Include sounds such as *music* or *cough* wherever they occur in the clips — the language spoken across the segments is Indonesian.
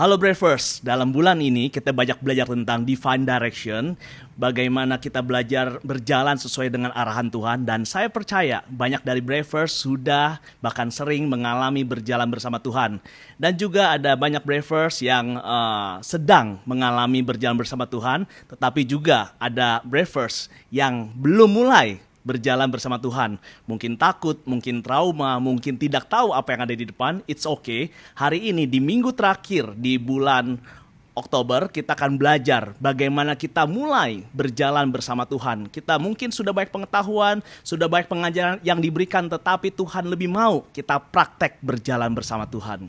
Halo Bravers, dalam bulan ini kita banyak belajar tentang divine direction, bagaimana kita belajar berjalan sesuai dengan arahan Tuhan. Dan saya percaya banyak dari Bravers sudah bahkan sering mengalami berjalan bersama Tuhan. Dan juga ada banyak Bravers yang uh, sedang mengalami berjalan bersama Tuhan, tetapi juga ada Bravers yang belum mulai berjalan bersama Tuhan. Mungkin takut, mungkin trauma, mungkin tidak tahu apa yang ada di depan. It's okay. Hari ini di minggu terakhir di bulan Oktober kita akan belajar bagaimana kita mulai berjalan bersama Tuhan. Kita mungkin sudah banyak pengetahuan, sudah banyak pengajaran yang diberikan tetapi Tuhan lebih mau kita praktek berjalan bersama Tuhan.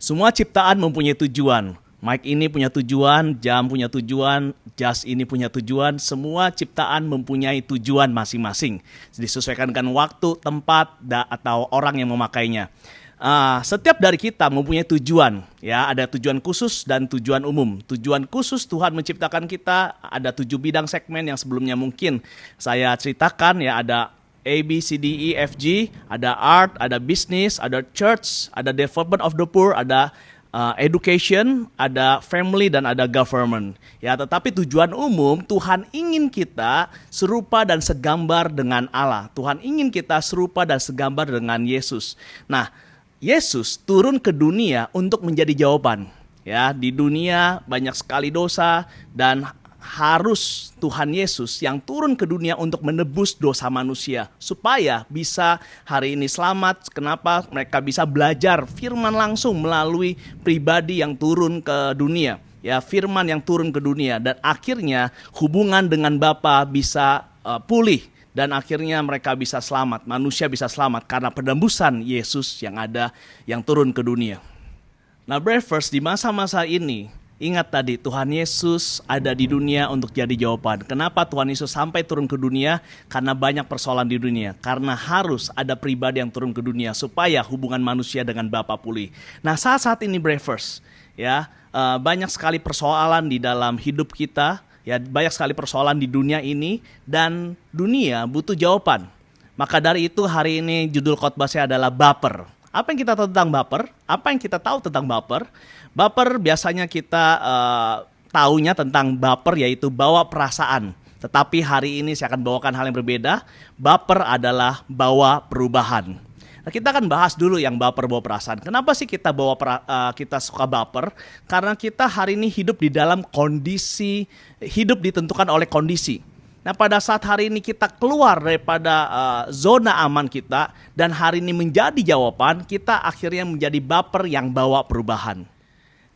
Semua ciptaan mempunyai tujuan. Mic ini punya tujuan, jam punya tujuan, jas ini punya tujuan, semua ciptaan mempunyai tujuan masing-masing. Disesuaikan dengan waktu, tempat, da, atau orang yang memakainya. Uh, setiap dari kita mempunyai tujuan, ya ada tujuan khusus dan tujuan umum. Tujuan khusus Tuhan menciptakan kita ada tujuh bidang segmen yang sebelumnya mungkin saya ceritakan ya ada A, B, C, D, E, F, G, ada art, ada business, ada church, ada development of the poor, ada uh, education, ada family dan ada government. Ya, tetapi tujuan umum Tuhan ingin kita serupa dan segambar dengan Allah. Tuhan ingin kita serupa dan segambar dengan Yesus. Nah, Yesus turun ke dunia untuk menjadi jawaban. Ya, di dunia banyak sekali dosa dan harus Tuhan Yesus yang turun ke dunia untuk menebus dosa manusia supaya bisa hari ini selamat. Kenapa? Mereka bisa belajar firman langsung melalui pribadi yang turun ke dunia. Ya, firman yang turun ke dunia dan akhirnya hubungan dengan Bapa bisa uh, pulih dan akhirnya mereka bisa selamat. Manusia bisa selamat karena penembusan Yesus yang ada yang turun ke dunia. Nah, Breakfast di masa-masa ini Ingat tadi Tuhan Yesus ada di dunia untuk jadi jawaban. Kenapa Tuhan Yesus sampai turun ke dunia? Karena banyak persoalan di dunia. Karena harus ada pribadi yang turun ke dunia supaya hubungan manusia dengan Bapa pulih. Nah saat-saat ini Bravers, ya uh, banyak sekali persoalan di dalam hidup kita. Ya banyak sekali persoalan di dunia ini dan dunia butuh jawaban. Maka dari itu hari ini judul khotbah saya adalah baper. Apa yang kita tahu tentang baper? Apa yang kita tahu tentang baper? Baper biasanya kita uh, taunya tentang baper yaitu bawa perasaan. Tetapi hari ini saya akan bawakan hal yang berbeda. Baper adalah bawa perubahan. Nah, kita akan bahas dulu yang baper bawa perasaan. Kenapa sih kita bawa uh, kita suka baper? Karena kita hari ini hidup di dalam kondisi hidup ditentukan oleh kondisi. Nah, pada saat hari ini kita keluar daripada uh, zona aman kita dan hari ini menjadi jawaban, kita akhirnya menjadi baper yang bawa perubahan.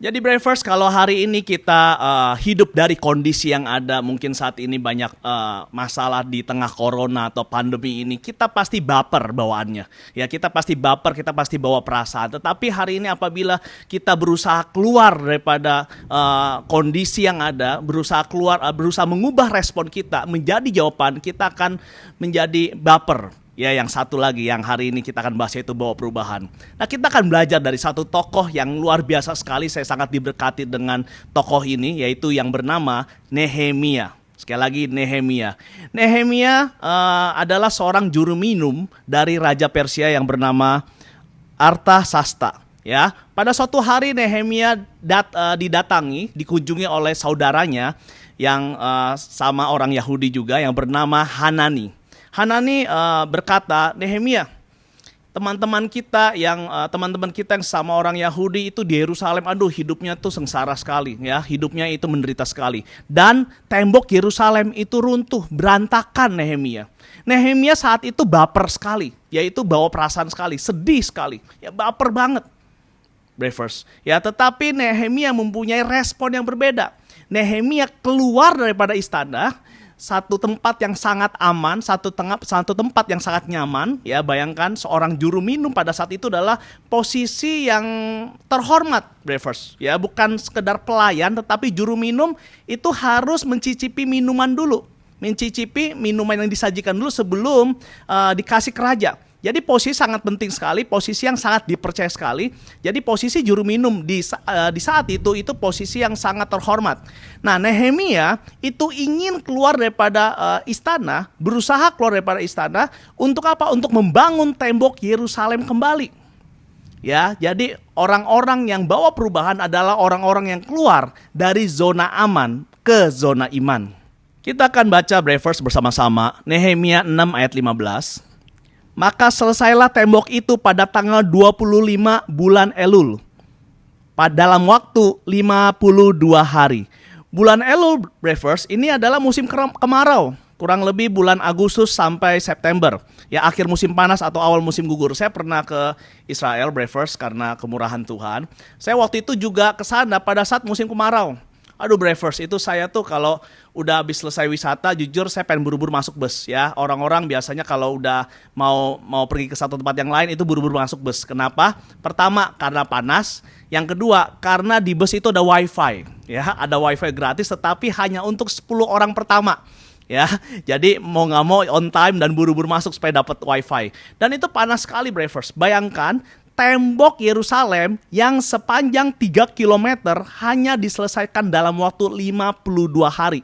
Jadi Bravers kalau hari ini kita uh, hidup dari kondisi yang ada mungkin saat ini banyak uh, masalah di tengah corona atau pandemi ini kita pasti baper bawaannya. Ya kita pasti baper kita pasti bawa perasaan. Tetapi hari ini apabila kita berusaha keluar daripada uh, kondisi yang ada berusaha keluar uh, berusaha mengubah respon kita menjadi jawaban kita akan menjadi baper Ya, yang satu lagi yang hari ini kita akan bahas yaitu bawa perubahan. Nah, kita akan belajar dari satu tokoh yang luar biasa sekali. Saya sangat diberkati dengan tokoh ini, yaitu yang bernama Nehemia. Sekali lagi Nehemia. Nehemia uh, adalah seorang juru minum dari Raja Persia yang bernama Arta Sasta. Ya, pada suatu hari Nehemia dat, uh, didatangi, dikunjungi oleh saudaranya yang uh, sama orang Yahudi juga yang bernama Hanani. Hanani uh, berkata, Nehemia, teman-teman kita yang uh, teman-teman kita yang sama orang Yahudi itu di Yerusalem, aduh hidupnya tuh sengsara sekali, ya hidupnya itu menderita sekali. Dan tembok Yerusalem itu runtuh, berantakan Nehemia. Nehemia saat itu baper sekali, yaitu bawa perasaan sekali, sedih sekali, ya baper banget. Bravers. Ya, tetapi Nehemia mempunyai respon yang berbeda. Nehemia keluar daripada istana, satu tempat yang sangat aman, satu tengah satu tempat yang sangat nyaman. Ya, bayangkan seorang juru minum pada saat itu adalah posisi yang terhormat, Bravers. Ya, bukan sekedar pelayan, tetapi juru minum itu harus mencicipi minuman dulu, mencicipi minuman yang disajikan dulu sebelum uh, dikasih ke raja. Jadi posisi sangat penting sekali, posisi yang sangat dipercaya sekali. Jadi posisi juru minum di uh, di saat itu itu posisi yang sangat terhormat. Nah, Nehemia itu ingin keluar daripada uh, istana, berusaha keluar daripada istana untuk apa? Untuk membangun tembok Yerusalem kembali. Ya, jadi orang-orang yang bawa perubahan adalah orang-orang yang keluar dari zona aman ke zona iman. Kita akan baca Brevers bersama-sama Nehemia 6 ayat 15. Maka selesailah tembok itu pada tanggal 25 bulan Elul. Pada dalam waktu 52 hari. Bulan Elul Brevers ini adalah musim kemarau kurang lebih bulan Agustus sampai September. Ya akhir musim panas atau awal musim gugur. Saya pernah ke Israel Brevers karena kemurahan Tuhan. Saya waktu itu juga ke sana pada saat musim kemarau. Aduh Brevers itu saya tuh kalau udah habis selesai wisata jujur saya pengen buru-buru masuk bus ya. Orang-orang biasanya kalau udah mau mau pergi ke satu tempat yang lain itu buru-buru masuk bus. Kenapa? Pertama karena panas, yang kedua karena di bus itu ada wifi ya, ada wifi gratis tetapi hanya untuk 10 orang pertama ya. Jadi mau nggak mau on time dan buru-buru masuk supaya dapat wifi. Dan itu panas sekali Bravers. Bayangkan tembok Yerusalem yang sepanjang 3 km hanya diselesaikan dalam waktu 52 hari.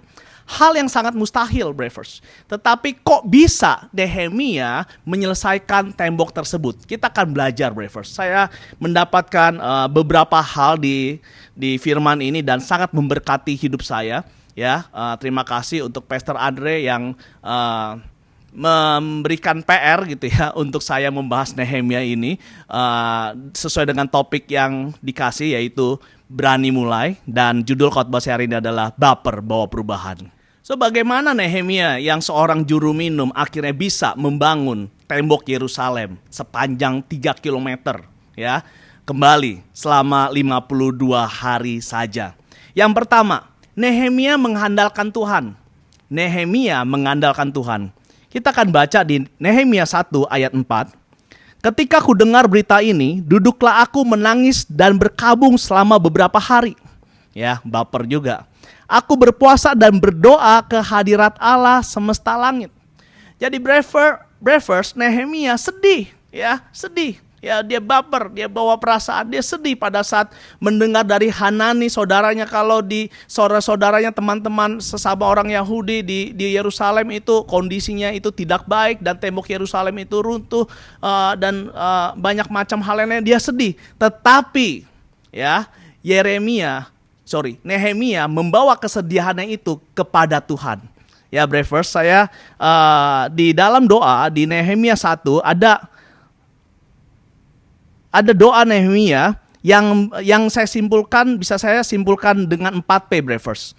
Hal yang sangat mustahil, Bravers. Tetapi kok bisa Nehemia menyelesaikan tembok tersebut? Kita akan belajar, Bravers. Saya mendapatkan uh, beberapa hal di di firman ini dan sangat memberkati hidup saya ya uh, terima kasih untuk Pastor Andre yang uh, memberikan PR gitu ya *laughs* untuk saya membahas Nehemia ini uh, sesuai dengan topik yang dikasih yaitu berani mulai dan judul khotbah saya hari ini adalah baper bawa perubahan. So bagaimana Nehemia yang seorang juru minum akhirnya bisa membangun tembok Yerusalem sepanjang 3 km ya kembali selama 52 hari saja. Yang pertama, Nehemia mengandalkan Tuhan. Nehemia mengandalkan Tuhan. Kita akan baca di Nehemia 1 ayat 4. Ketika ku dengar berita ini, duduklah aku menangis dan berkabung selama beberapa hari. Ya, baper juga. Aku berpuasa dan berdoa ke hadirat Allah semesta langit. Jadi Brever, Brevers, Nehemia sedih, ya, sedih ya dia baper, dia bawa perasaan, dia sedih pada saat mendengar dari Hanani saudaranya kalau di saudara-saudaranya teman-teman sesama orang Yahudi di di Yerusalem itu kondisinya itu tidak baik dan tembok Yerusalem itu runtuh uh, dan uh, banyak macam hal lainnya dia sedih. Tetapi ya Yeremia, sorry Nehemia membawa kesedihannya itu kepada Tuhan. Ya, Brevers, saya uh, di dalam doa di Nehemia 1 ada ada doa Nehemia yang yang saya simpulkan bisa saya simpulkan dengan 4 P Brevers.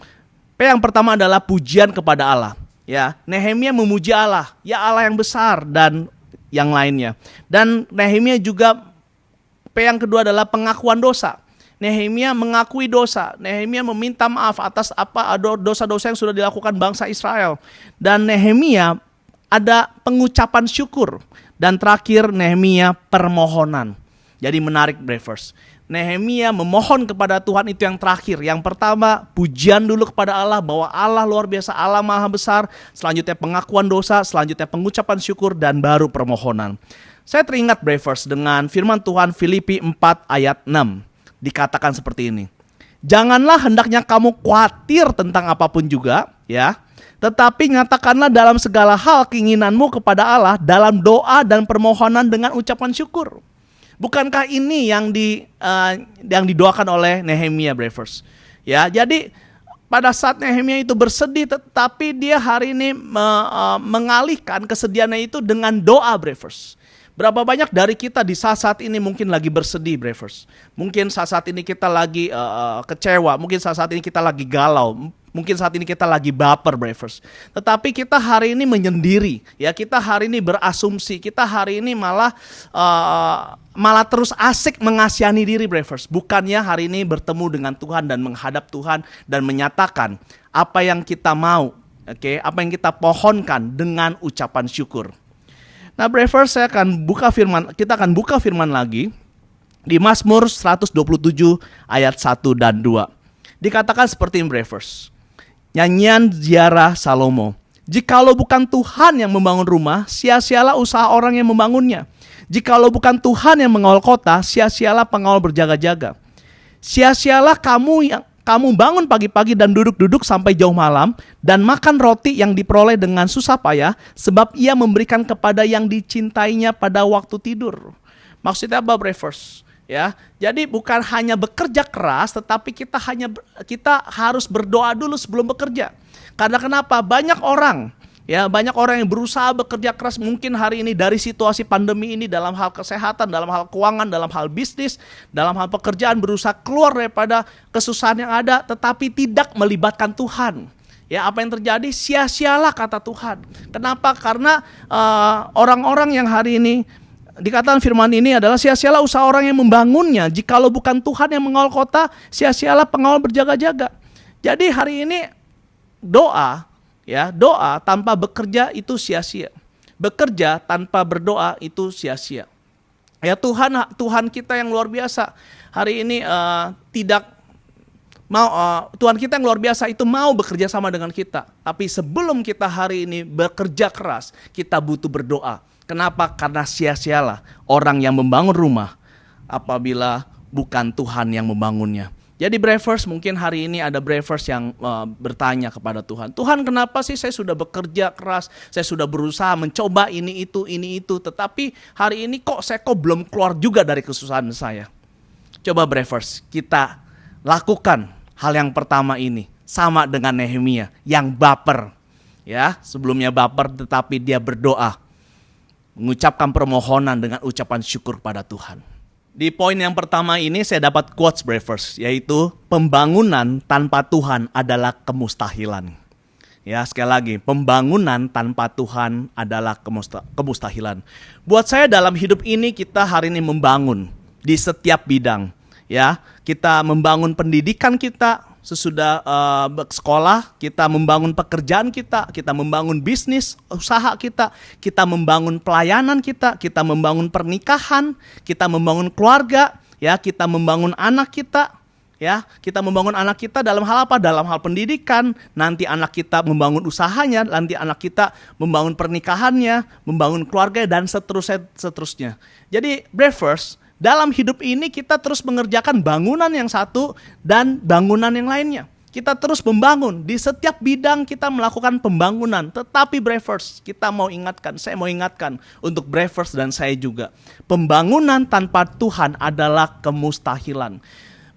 P yang pertama adalah pujian kepada Allah. Ya, Nehemia memuji Allah, ya Allah yang besar dan yang lainnya. Dan Nehemia juga P yang kedua adalah pengakuan dosa. Nehemia mengakui dosa. Nehemia meminta maaf atas apa dosa-dosa yang sudah dilakukan bangsa Israel. Dan Nehemia ada pengucapan syukur. Dan terakhir Nehemia permohonan. Jadi menarik Brevers. Nehemia memohon kepada Tuhan itu yang terakhir. Yang pertama, pujian dulu kepada Allah bahwa Allah luar biasa, Allah maha besar. Selanjutnya pengakuan dosa, selanjutnya pengucapan syukur dan baru permohonan. Saya teringat Brevers dengan firman Tuhan Filipi 4 ayat 6. Dikatakan seperti ini. Janganlah hendaknya kamu khawatir tentang apa pun juga, ya. Tetapi nyatakanlah dalam segala hal keinginanmu kepada Allah dalam doa dan permohonan dengan ucapan syukur. Bukankah ini yang di uh, yang didoakan oleh Nehemia Brevers? Ya, jadi pada saat Nehemia itu bersedih tetapi dia hari ini me, uh, mengalihkan kesedihannya itu dengan doa Brevers. Berapa banyak dari kita di saat-saat ini mungkin lagi bersedih, Brevers. Mungkin saat-saat ini kita lagi uh, kecewa, mungkin saat-saat ini kita lagi galau, Mungkin saat ini kita lagi baper, Bravers. Tetapi kita hari ini menyendiri, ya kita hari ini berasumsi, kita hari ini malah uh, malah terus asik mengasihani diri, Bravers. Bukannya hari ini bertemu dengan Tuhan dan menghadap Tuhan dan menyatakan apa yang kita mau, oke, okay? apa yang kita pohonkan dengan ucapan syukur. Nah, Bravers saya akan buka firman, kita akan buka firman lagi di Mazmur 127 ayat 1 dan 2. Dikatakan seperti ini. Nyanyian ziarah Salomo. Jikalau bukan Tuhan yang membangun rumah, sia-sialah usaha orang yang membangunnya. Jikalau bukan Tuhan yang mengawal kota, sia-sialah pengawal berjaga-jaga. Sia-sialah kamu yang kamu bangun pagi-pagi dan duduk-duduk sampai jauh malam dan makan roti yang diperoleh dengan susah payah sebab ia memberikan kepada yang dicintainya pada waktu tidur. Maksudnya apa Brevers? Ya, jadi bukan hanya bekerja keras, tetapi kita hanya kita harus berdoa dulu sebelum bekerja. Karena kenapa? Banyak orang Ya, banyak orang yang berusaha bekerja keras mungkin hari ini dari situasi pandemi ini dalam hal kesehatan, dalam hal keuangan, dalam hal bisnis, dalam hal pekerjaan berusaha keluar daripada kesusahan yang ada tetapi tidak melibatkan Tuhan. Ya, apa yang terjadi? Sia-sialah kata Tuhan. Kenapa? Karena eh, orang-orang uh, yang hari ini dikatakan firman ini adalah sia-sialah usaha orang yang membangunnya. Jikalau bukan Tuhan yang mengawal kota, sia-sialah pengawal berjaga-jaga. Jadi hari ini doa Ya, doa tanpa bekerja itu sia-sia. Bekerja tanpa berdoa itu sia-sia. Ya Tuhan Tuhan kita yang luar biasa hari ini uh, tidak mau uh, Tuhan kita yang luar biasa itu mau bekerja sama dengan kita. Tapi sebelum kita hari ini bekerja keras, kita butuh berdoa. Kenapa? Karena sia-sialah orang yang membangun rumah apabila bukan Tuhan yang membangunnya. Jadi Bravers mungkin hari ini ada Bravers yang uh, bertanya kepada Tuhan, Tuhan kenapa sih saya sudah bekerja keras, saya sudah berusaha mencoba ini itu ini itu, tetapi hari ini kok saya kok belum keluar juga dari kesusahan saya. Coba Bravers kita lakukan hal yang pertama ini sama dengan Nehemia yang baper, ya sebelumnya baper tetapi dia berdoa mengucapkan permohonan dengan ucapan syukur pada Tuhan. Di poin yang pertama ini saya dapat quotes breakfast yaitu pembangunan tanpa Tuhan adalah kemustahilan. Ya, sekali lagi, pembangunan tanpa Tuhan adalah kemustahilan. Buat saya dalam hidup ini kita hari ini membangun di setiap bidang, ya. Kita membangun pendidikan kita, sesudah uh, sekolah, kita membangun pekerjaan kita, kita membangun bisnis, usaha kita, kita membangun pelayanan kita, kita membangun pernikahan, kita membangun keluarga, ya, kita membangun anak kita, ya, kita membangun anak kita dalam hal apa? Dalam hal pendidikan, nanti anak kita membangun usahanya, nanti anak kita membangun pernikahannya, membangun keluarga dan seterusnya seterusnya. Jadi, breakfast dalam hidup ini kita terus mengerjakan bangunan yang satu dan bangunan yang lainnya. Kita terus membangun di setiap bidang kita melakukan pembangunan. Tetapi Bravers, kita mau ingatkan, saya mau ingatkan untuk Bravers dan saya juga. Pembangunan tanpa Tuhan adalah kemustahilan.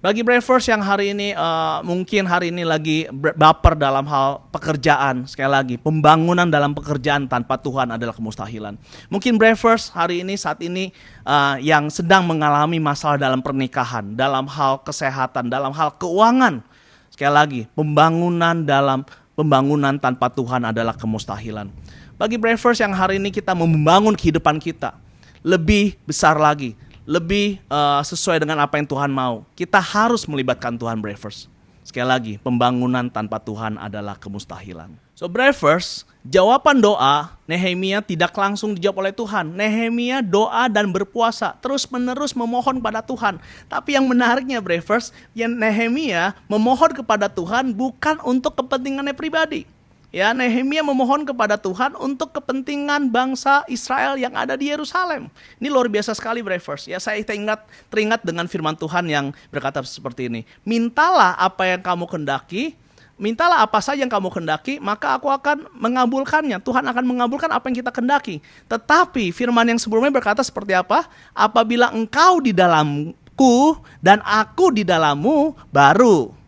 Bagi Bravers yang hari ini uh, mungkin hari ini lagi baper dalam hal pekerjaan, sekali lagi pembangunan dalam pekerjaan tanpa Tuhan adalah kemustahilan. Mungkin Bravers hari ini saat ini uh, yang sedang mengalami masalah dalam pernikahan, dalam hal kesehatan, dalam hal keuangan. Sekali lagi, pembangunan dalam pembangunan tanpa Tuhan adalah kemustahilan. Bagi Bravers yang hari ini kita membangun kehidupan kita lebih besar lagi, lebih uh, sesuai dengan apa yang Tuhan mau. Kita harus melibatkan Tuhan Bravers. Sekali lagi, pembangunan tanpa Tuhan adalah kemustahilan. So Bravers, jawaban doa Nehemia tidak langsung dijawab oleh Tuhan. Nehemia doa dan berpuasa, terus menerus memohon pada Tuhan. Tapi yang menariknya Bravers, yang Nehemia memohon kepada Tuhan bukan untuk kepentingannya pribadi Ya, Nehemia memohon kepada Tuhan untuk kepentingan bangsa Israel yang ada di Yerusalem. Ini luar biasa sekali, Bravers. Ya, saya teringat teringat dengan firman Tuhan yang berkata seperti ini. Mintalah apa yang kamu kendaki, mintalah apa saja yang kamu kendaki, maka aku akan mengabulkannya. Tuhan akan mengabulkan apa yang kita kendaki. Tetapi firman yang sebelumnya berkata seperti apa? Apabila engkau di dalamku dan aku di dalammu, baru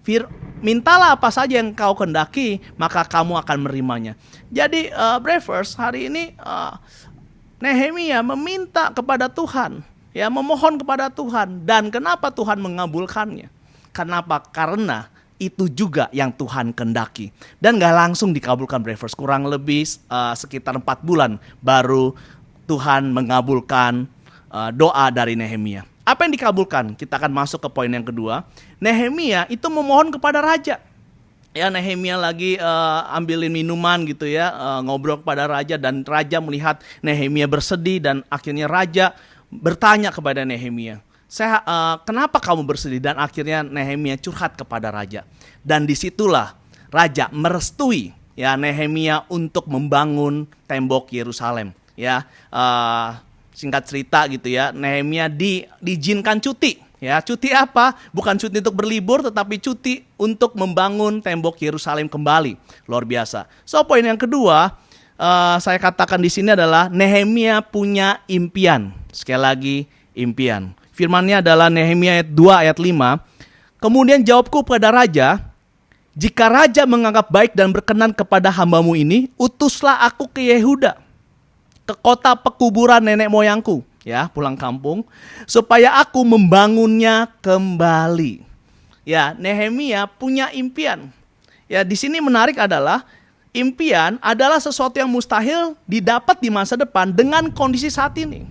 Fir, mintalah apa saja yang kau kendaki, maka kamu akan menerimanya. Jadi uh, Bravers hari ini uh, Nehemia meminta kepada Tuhan, ya memohon kepada Tuhan dan kenapa Tuhan mengabulkannya? Kenapa? Karena itu juga yang Tuhan kendaki dan gak langsung dikabulkan Bravers kurang lebih uh, sekitar empat bulan baru Tuhan mengabulkan uh, doa dari Nehemia. Apa yang dikabulkan? Kita akan masuk ke poin yang kedua. Nehemia itu memohon kepada raja. Ya Nehemia lagi uh, ambilin minuman gitu ya, uh, ngobrol kepada raja dan raja melihat Nehemia bersedih dan akhirnya raja bertanya kepada Nehemia, "Saya uh, kenapa kamu bersedih?" Dan akhirnya Nehemia curhat kepada raja. Dan di situlah raja merestui ya Nehemia untuk membangun tembok Yerusalem. Ya, uh, singkat cerita gitu ya, Nehemia di, diizinkan cuti. Ya, cuti apa? Bukan cuti untuk berlibur, tetapi cuti untuk membangun tembok Yerusalem kembali. Luar biasa. So, poin yang kedua, uh, saya katakan di sini adalah Nehemia punya impian. Sekali lagi, impian. Firmannya adalah Nehemia ayat 2 ayat 5. Kemudian jawabku pada raja, jika raja menganggap baik dan berkenan kepada hambamu ini, utuslah aku ke Yehuda, ke kota pekuburan nenek moyangku, ya, pulang kampung, supaya aku membangunnya kembali. Ya, Nehemia punya impian. Ya, di sini menarik adalah impian adalah sesuatu yang mustahil didapat di masa depan dengan kondisi saat ini.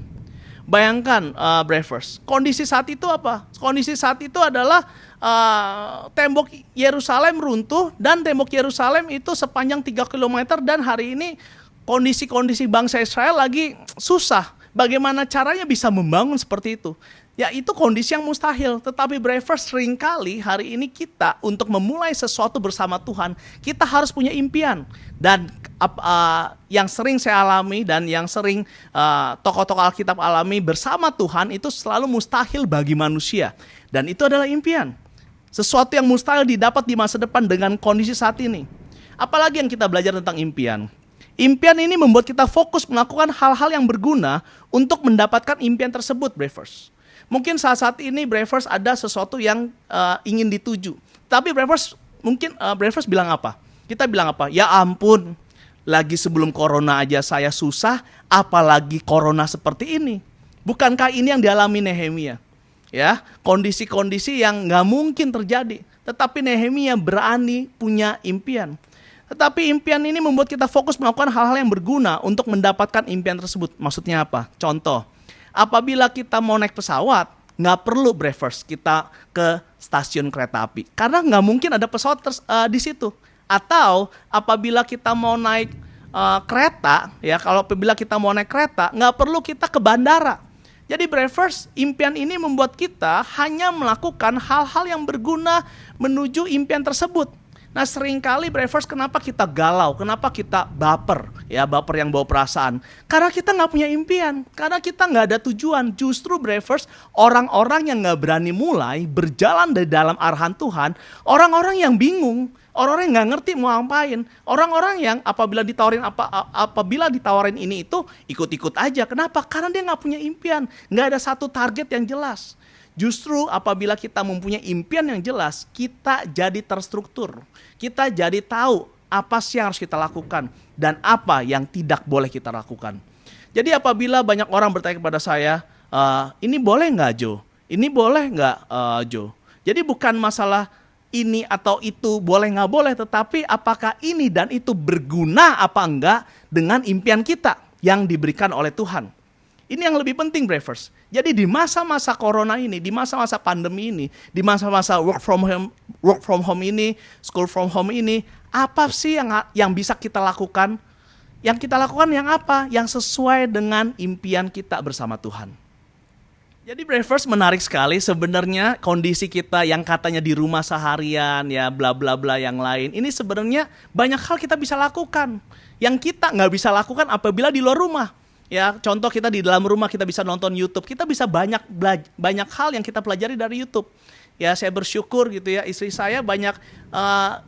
Bayangkan, uh, Brevers, kondisi saat itu apa? Kondisi saat itu adalah uh, tembok Yerusalem runtuh dan tembok Yerusalem itu sepanjang 3 km dan hari ini kondisi-kondisi bangsa Israel lagi susah. Bagaimana caranya bisa membangun seperti itu? Ya itu kondisi yang mustahil. Tetapi Bravers sering kali hari ini kita untuk memulai sesuatu bersama Tuhan, kita harus punya impian. Dan uh, yang sering saya alami dan yang sering uh, tokoh-tokoh Alkitab alami bersama Tuhan itu selalu mustahil bagi manusia. Dan itu adalah impian. Sesuatu yang mustahil didapat di masa depan dengan kondisi saat ini. Apalagi yang kita belajar tentang impian. Impian ini membuat kita fokus melakukan hal-hal yang berguna untuk mendapatkan impian tersebut, Bravers. Mungkin saat-saat ini Bravers ada sesuatu yang uh, ingin dituju. Tapi Bravers mungkin uh, Bravers bilang apa? Kita bilang apa? Ya ampun, lagi sebelum corona aja saya susah, apalagi corona seperti ini. Bukankah ini yang dialami Nehemia? Ya, kondisi-kondisi yang nggak mungkin terjadi. Tetapi Nehemia berani punya impian. Tetapi impian ini membuat kita fokus melakukan hal-hal yang berguna untuk mendapatkan impian tersebut. Maksudnya apa? Contoh, apabila kita mau naik pesawat, nggak perlu breakfast kita ke stasiun kereta api karena nggak mungkin ada pesawat ters, uh, di situ. Atau apabila kita mau naik uh, kereta, ya kalau apabila kita mau naik kereta, nggak perlu kita ke bandara. Jadi breakfast impian ini membuat kita hanya melakukan hal-hal yang berguna menuju impian tersebut. Nah sering kali Bravers kenapa kita galau, kenapa kita baper, ya baper yang bawa perasaan. Karena kita nggak punya impian, karena kita nggak ada tujuan. Justru Bravers orang-orang yang nggak berani mulai berjalan dari dalam arahan Tuhan, orang-orang yang bingung, orang-orang yang nggak ngerti mau ngapain, orang-orang yang apabila ditawarin apa apabila ditawarin ini itu ikut-ikut aja. Kenapa? Karena dia nggak punya impian, nggak ada satu target yang jelas. Justru apabila kita mempunyai impian yang jelas, kita jadi terstruktur. Kita jadi tahu apa sih yang harus kita lakukan dan apa yang tidak boleh kita lakukan. Jadi apabila banyak orang bertanya kepada saya, e, ini boleh nggak Jo? Ini boleh nggak uh, Jo? Jadi bukan masalah ini atau itu boleh nggak boleh, tetapi apakah ini dan itu berguna apa enggak dengan impian kita yang diberikan oleh Tuhan. Ini yang lebih penting, Bravers. Jadi di masa-masa corona ini, di masa-masa pandemi ini, di masa-masa work from home, work from home ini, school from home ini, apa sih yang yang bisa kita lakukan? Yang kita lakukan yang apa? Yang sesuai dengan impian kita bersama Tuhan. Jadi Bravers menarik sekali sebenarnya kondisi kita yang katanya di rumah seharian ya bla bla bla yang lain ini sebenarnya banyak hal kita bisa lakukan yang kita nggak bisa lakukan apabila di luar rumah Ya, contoh kita di dalam rumah kita bisa nonton YouTube, kita bisa banyak banyak hal yang kita pelajari dari YouTube. Ya, saya bersyukur gitu ya, istri saya banyak uh,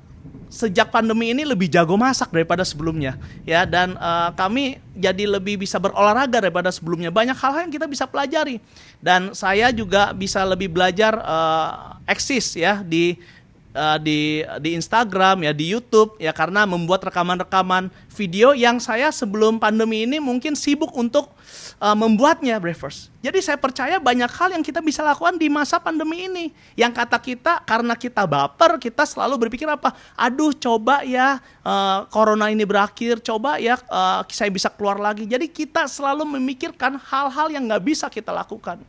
sejak pandemi ini lebih jago masak daripada sebelumnya. Ya dan uh, kami jadi lebih bisa berolahraga daripada sebelumnya. Banyak hal-hal yang kita bisa pelajari. Dan saya juga bisa lebih belajar uh, eksis ya di uh, di di Instagram ya di YouTube ya karena membuat rekaman-rekaman video yang saya sebelum pandemi ini mungkin sibuk untuk uh, membuatnya Bravers. Jadi saya percaya banyak hal yang kita bisa lakukan di masa pandemi ini. Yang kata kita karena kita baper kita selalu berpikir apa? Aduh coba ya uh, corona ini berakhir, coba ya uh, saya bisa keluar lagi. Jadi kita selalu memikirkan hal-hal yang nggak bisa kita lakukan.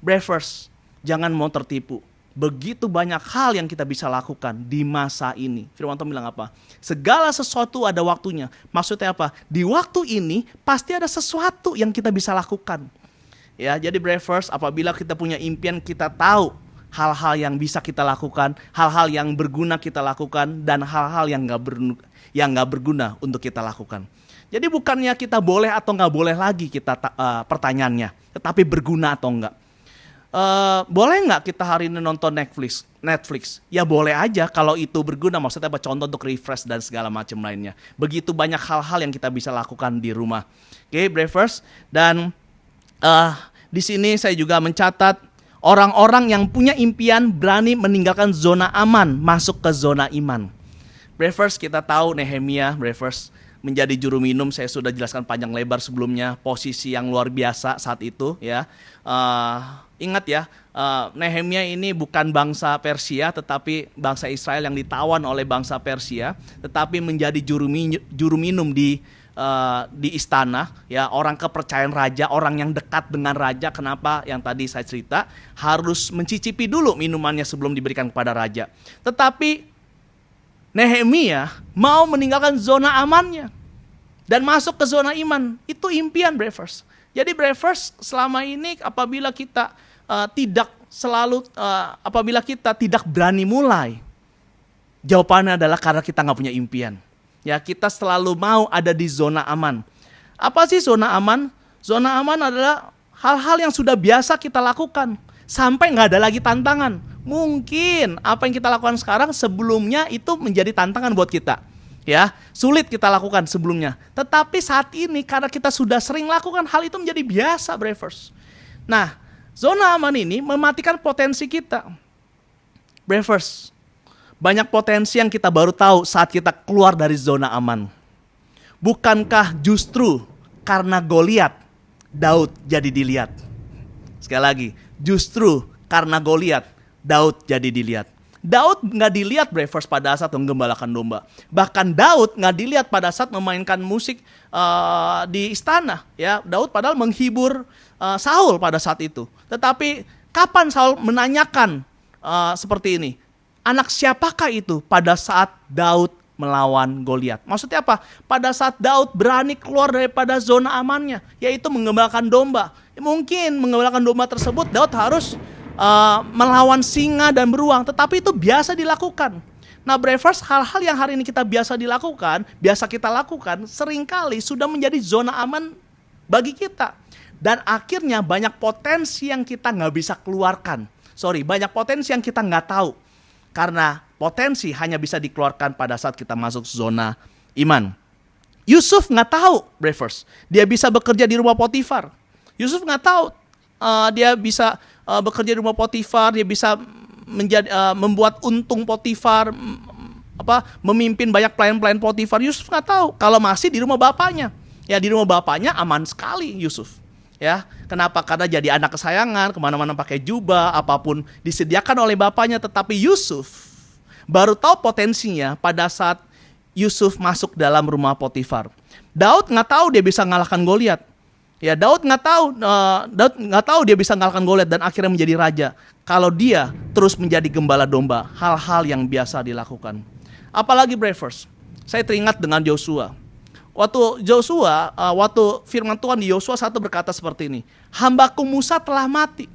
Bravers, jangan mau tertipu begitu banyak hal yang kita bisa lakukan di masa ini. Firman Tuhan bilang apa? Segala sesuatu ada waktunya. Maksudnya apa? Di waktu ini pasti ada sesuatu yang kita bisa lakukan. Ya, jadi Bravers, apabila kita punya impian, kita tahu hal-hal yang bisa kita lakukan, hal-hal yang berguna kita lakukan, dan hal-hal yang nggak ber, yang nggak berguna untuk kita lakukan. Jadi bukannya kita boleh atau nggak boleh lagi kita uh, pertanyaannya, tetapi berguna atau enggak. Uh, boleh nggak kita hari ini nonton Netflix? Netflix, ya boleh aja kalau itu berguna. Maksudnya apa? Contoh untuk refresh dan segala macam lainnya. Begitu banyak hal-hal yang kita bisa lakukan di rumah. Oke, okay, Bravers dan uh, di sini saya juga mencatat orang-orang yang punya impian berani meninggalkan zona aman masuk ke zona iman. Brevers kita tahu Nehemia, Brevers menjadi juru minum saya sudah jelaskan panjang lebar sebelumnya posisi yang luar biasa saat itu ya uh, ingat ya uh, Nehemia ini bukan bangsa Persia tetapi bangsa Israel yang ditawan oleh bangsa Persia tetapi menjadi juru, min juru minum di uh, di istana ya orang kepercayaan raja orang yang dekat dengan raja. Kenapa? Yang tadi saya cerita harus mencicipi dulu minumannya sebelum diberikan kepada raja. Tetapi Nehemia mau meninggalkan zona amannya dan masuk ke zona iman. Itu impian Brevers jadi Brevers selama ini apabila kita uh, tidak selalu uh, apabila kita tidak berani mulai jawabannya adalah karena kita nggak punya impian Ya, kita selalu mau ada di zona aman. Apa sih zona aman? Zona aman adalah hal-hal yang sudah biasa kita lakukan sampai nggak ada lagi tantangan. Mungkin apa yang kita lakukan sekarang sebelumnya itu menjadi tantangan buat kita. Ya, sulit kita lakukan sebelumnya. Tetapi saat ini karena kita sudah sering lakukan hal itu menjadi biasa, Brevers. Nah, zona aman ini mematikan potensi kita. Brevers, banyak potensi yang kita baru tahu saat kita keluar dari zona aman. Bukankah justru karena Goliat Daud jadi dilihat? Sekali lagi, justru karena Goliat Daud jadi dilihat. Daud nggak dilihat Brevers pada saat menggembalakan domba. Bahkan Daud nggak dilihat pada saat memainkan musik uh, di istana. Ya, Daud padahal menghibur uh, Saul pada saat itu. Tetapi kapan Saul menanyakan uh, seperti ini? anak siapakah itu pada saat Daud melawan Goliat. Maksudnya apa? Pada saat Daud berani keluar daripada zona amannya, yaitu mengembalakan domba. Mungkin mengembalakan domba tersebut Daud harus uh, melawan singa dan beruang, tetapi itu biasa dilakukan. Nah, Brevers, hal-hal yang hari ini kita biasa dilakukan, biasa kita lakukan, sering kali sudah menjadi zona aman bagi kita. Dan akhirnya banyak potensi yang kita nggak bisa keluarkan. Sorry, banyak potensi yang kita nggak tahu karena potensi hanya bisa dikeluarkan pada saat kita masuk zona iman. Yusuf nggak tahu, Brevers, dia bisa bekerja di rumah Potifar. Yusuf nggak tahu uh, dia bisa uh, bekerja di rumah Potifar, dia bisa menjadi uh, membuat untung Potifar, apa memimpin banyak pelayan-pelayan Potifar. Yusuf nggak tahu. Kalau masih di rumah bapaknya. Ya di rumah bapaknya aman sekali Yusuf. Ya kenapa? Karena jadi anak kesayangan ke mana-mana pakai jubah apa pun disediakan oleh bapaknya. Tetapi Yusuf baru tahu potensinya pada saat Yusuf masuk dalam rumah Potifar. Daud nggak tahu dia bisa ngalahkan Goliat ya Daud nggak tahu uh, Daud nggak tahu dia bisa ngalahkan Goliat dan akhirnya menjadi raja kalau dia terus menjadi gembala domba hal-hal yang biasa dilakukan apalagi Brevers saya teringat dengan Joshua Waktu Joshua, uh, waktu firman Tuhan di Yosua satu berkata seperti ini, hambaku Musa telah mati.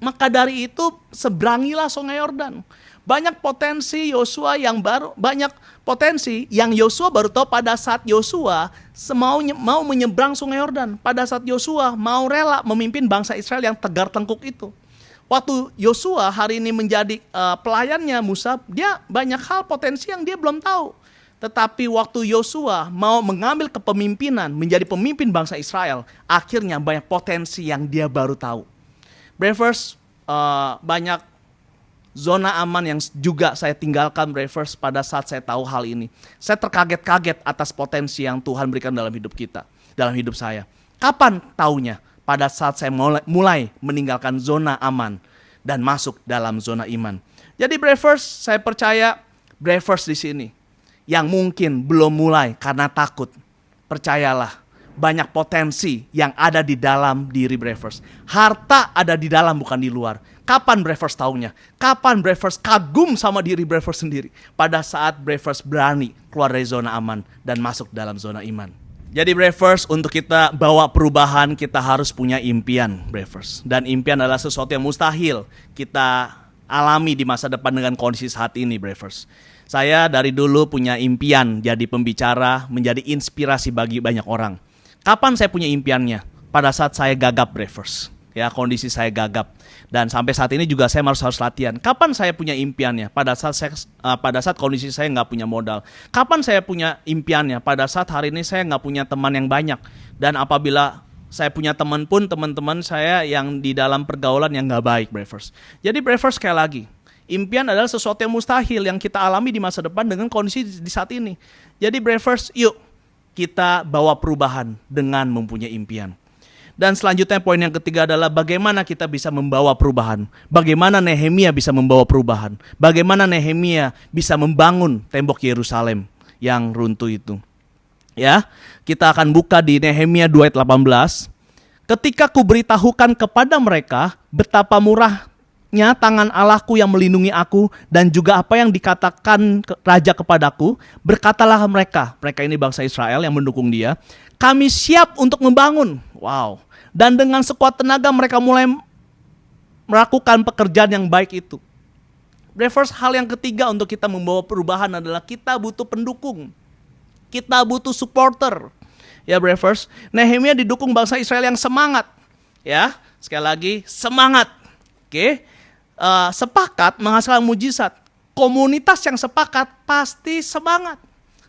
Maka dari itu seberangilah sungai Yordan. Banyak potensi Yosua yang baru, banyak potensi yang Yosua baru tahu pada saat Yosua mau mau menyeberang sungai Yordan. Pada saat Yosua mau rela memimpin bangsa Israel yang tegar tengkuk itu. Waktu Yosua hari ini menjadi uh, pelayannya Musa, dia banyak hal potensi yang dia belum tahu. Tetapi waktu Yosua mau mengambil kepemimpinan, menjadi pemimpin bangsa Israel, akhirnya banyak potensi yang dia baru tahu. Brevers, uh, banyak zona aman yang juga saya tinggalkan Brevers pada saat saya tahu hal ini. Saya terkaget-kaget atas potensi yang Tuhan berikan dalam hidup kita, dalam hidup saya. Kapan taunya? Pada saat saya mulai, meninggalkan zona aman dan masuk dalam zona iman. Jadi Brevers, saya percaya Brevers di sini yang mungkin belum mulai karena takut. Percayalah, banyak potensi yang ada di dalam diri Brevers. Harta ada di dalam bukan di luar. Kapan Brevers tahunya? Kapan Brevers kagum sama diri Brevers sendiri? Pada saat Brevers berani keluar dari zona aman dan masuk dalam zona iman. Jadi Brevers untuk kita bawa perubahan kita harus punya impian Brevers. Dan impian adalah sesuatu yang mustahil kita alami di masa depan dengan kondisi saat ini Brevers. Saya dari dulu punya impian jadi pembicara, menjadi inspirasi bagi banyak orang. Kapan saya punya impiannya? Pada saat saya gagap Brevers. Ya, kondisi saya gagap. Dan sampai saat ini juga saya harus harus latihan. Kapan saya punya impiannya? Pada saat saya, uh, pada saat kondisi saya nggak punya modal. Kapan saya punya impiannya? Pada saat hari ini saya nggak punya teman yang banyak. Dan apabila saya punya teman pun teman-teman saya yang di dalam pergaulan yang nggak baik, Bravers. Jadi Bravers sekali lagi, impian adalah sesuatu yang mustahil yang kita alami di masa depan dengan kondisi di saat ini. Jadi Bravers, yuk kita bawa perubahan dengan mempunyai impian. Dan selanjutnya poin yang ketiga adalah bagaimana kita bisa membawa perubahan. Bagaimana Nehemia bisa membawa perubahan. Bagaimana Nehemia bisa membangun tembok Yerusalem yang runtuh itu. Ya, kita akan buka di Nehemia 2 ayat 18. Ketika ku beritahukan kepada mereka betapa murahnya tangan Allahku yang melindungi aku dan juga apa yang dikatakan raja kepadaku, berkatalah mereka, mereka ini bangsa Israel yang mendukung dia, kami siap untuk membangun. Wow. Dan dengan sekuat tenaga mereka mulai melakukan pekerjaan yang baik itu. Reverse hal yang ketiga untuk kita membawa perubahan adalah kita butuh pendukung. Kita butuh supporter. Ya Reverse, Nehemia didukung bangsa Israel yang semangat. Ya, sekali lagi semangat. Oke. Uh, sepakat menghasilkan mujizat. Komunitas yang sepakat pasti semangat.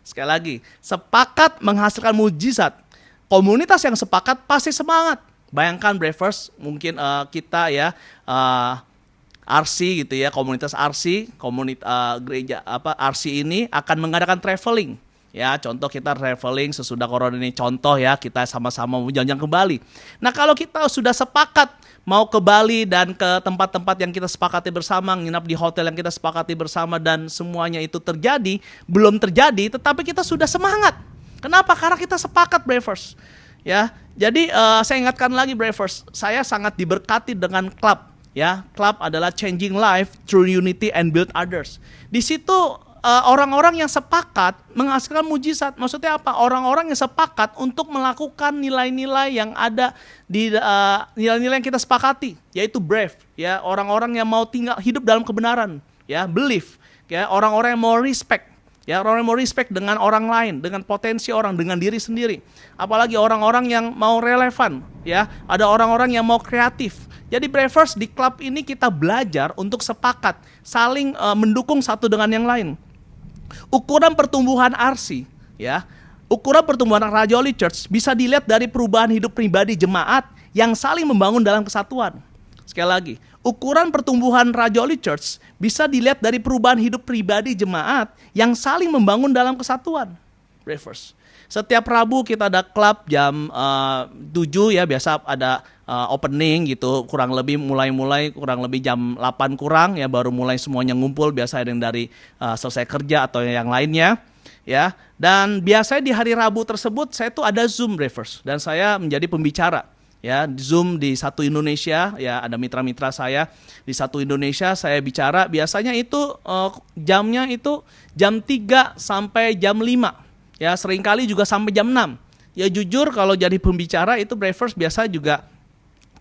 Sekali lagi, sepakat menghasilkan mujizat. Komunitas yang sepakat pasti semangat. Bayangkan Bravers, mungkin uh, kita ya uh, eh, RC gitu ya, komunitas RC, komunitas uh, gereja apa RC ini akan mengadakan traveling. Ya, contoh kita traveling sesudah corona ini contoh ya, kita sama-sama mau jalan-jalan ke Bali. Nah, kalau kita sudah sepakat mau ke Bali dan ke tempat-tempat yang kita sepakati bersama, nginap di hotel yang kita sepakati bersama dan semuanya itu terjadi, belum terjadi, tetapi kita sudah semangat. Kenapa? Karena kita sepakat, Bravers. Ya, jadi uh, saya ingatkan lagi Bravers, saya sangat diberkati dengan klub ya. Klub adalah changing life through unity and build others. Di situ orang-orang yang sepakat menghasilkan mujizat. Maksudnya apa? Orang-orang yang sepakat untuk melakukan nilai-nilai yang ada di uh, nilai-nilai yang kita sepakati, yaitu brave, ya, orang-orang yang mau tinggal hidup dalam kebenaran, ya, belief, ya, orang-orang yang mau respect, Ya, orang yang mau respect dengan orang lain, dengan potensi orang, dengan diri sendiri. Apalagi orang-orang yang mau relevan, ya. Ada orang-orang yang mau kreatif. Jadi Bravers di klub ini kita belajar untuk sepakat, saling uh, mendukung satu dengan yang lain. Ukuran pertumbuhan RC, ya. Ukuran pertumbuhan Rajoli Church bisa dilihat dari perubahan hidup pribadi jemaat yang saling membangun dalam kesatuan. Sekali lagi, ukuran pertumbuhan Rajoli Church bisa dilihat dari perubahan hidup pribadi jemaat yang saling membangun dalam kesatuan. Reverse. Setiap Rabu kita ada klub jam uh, eh, 7 ya biasa ada uh, opening gitu. Kurang lebih mulai-mulai kurang lebih jam 8 kurang ya baru mulai semuanya ngumpul. Biasa yang dari uh, selesai kerja atau yang lainnya ya. Dan biasanya di hari Rabu tersebut saya tuh ada Zoom reverse dan saya menjadi pembicara ya. Zoom di satu Indonesia ya ada mitra-mitra saya di satu Indonesia saya bicara. Biasanya itu uh, jamnya itu jam 3 sampai jam 5 ya sering kali juga sampai jam 6 ya jujur kalau jadi pembicara itu Bravers biasa juga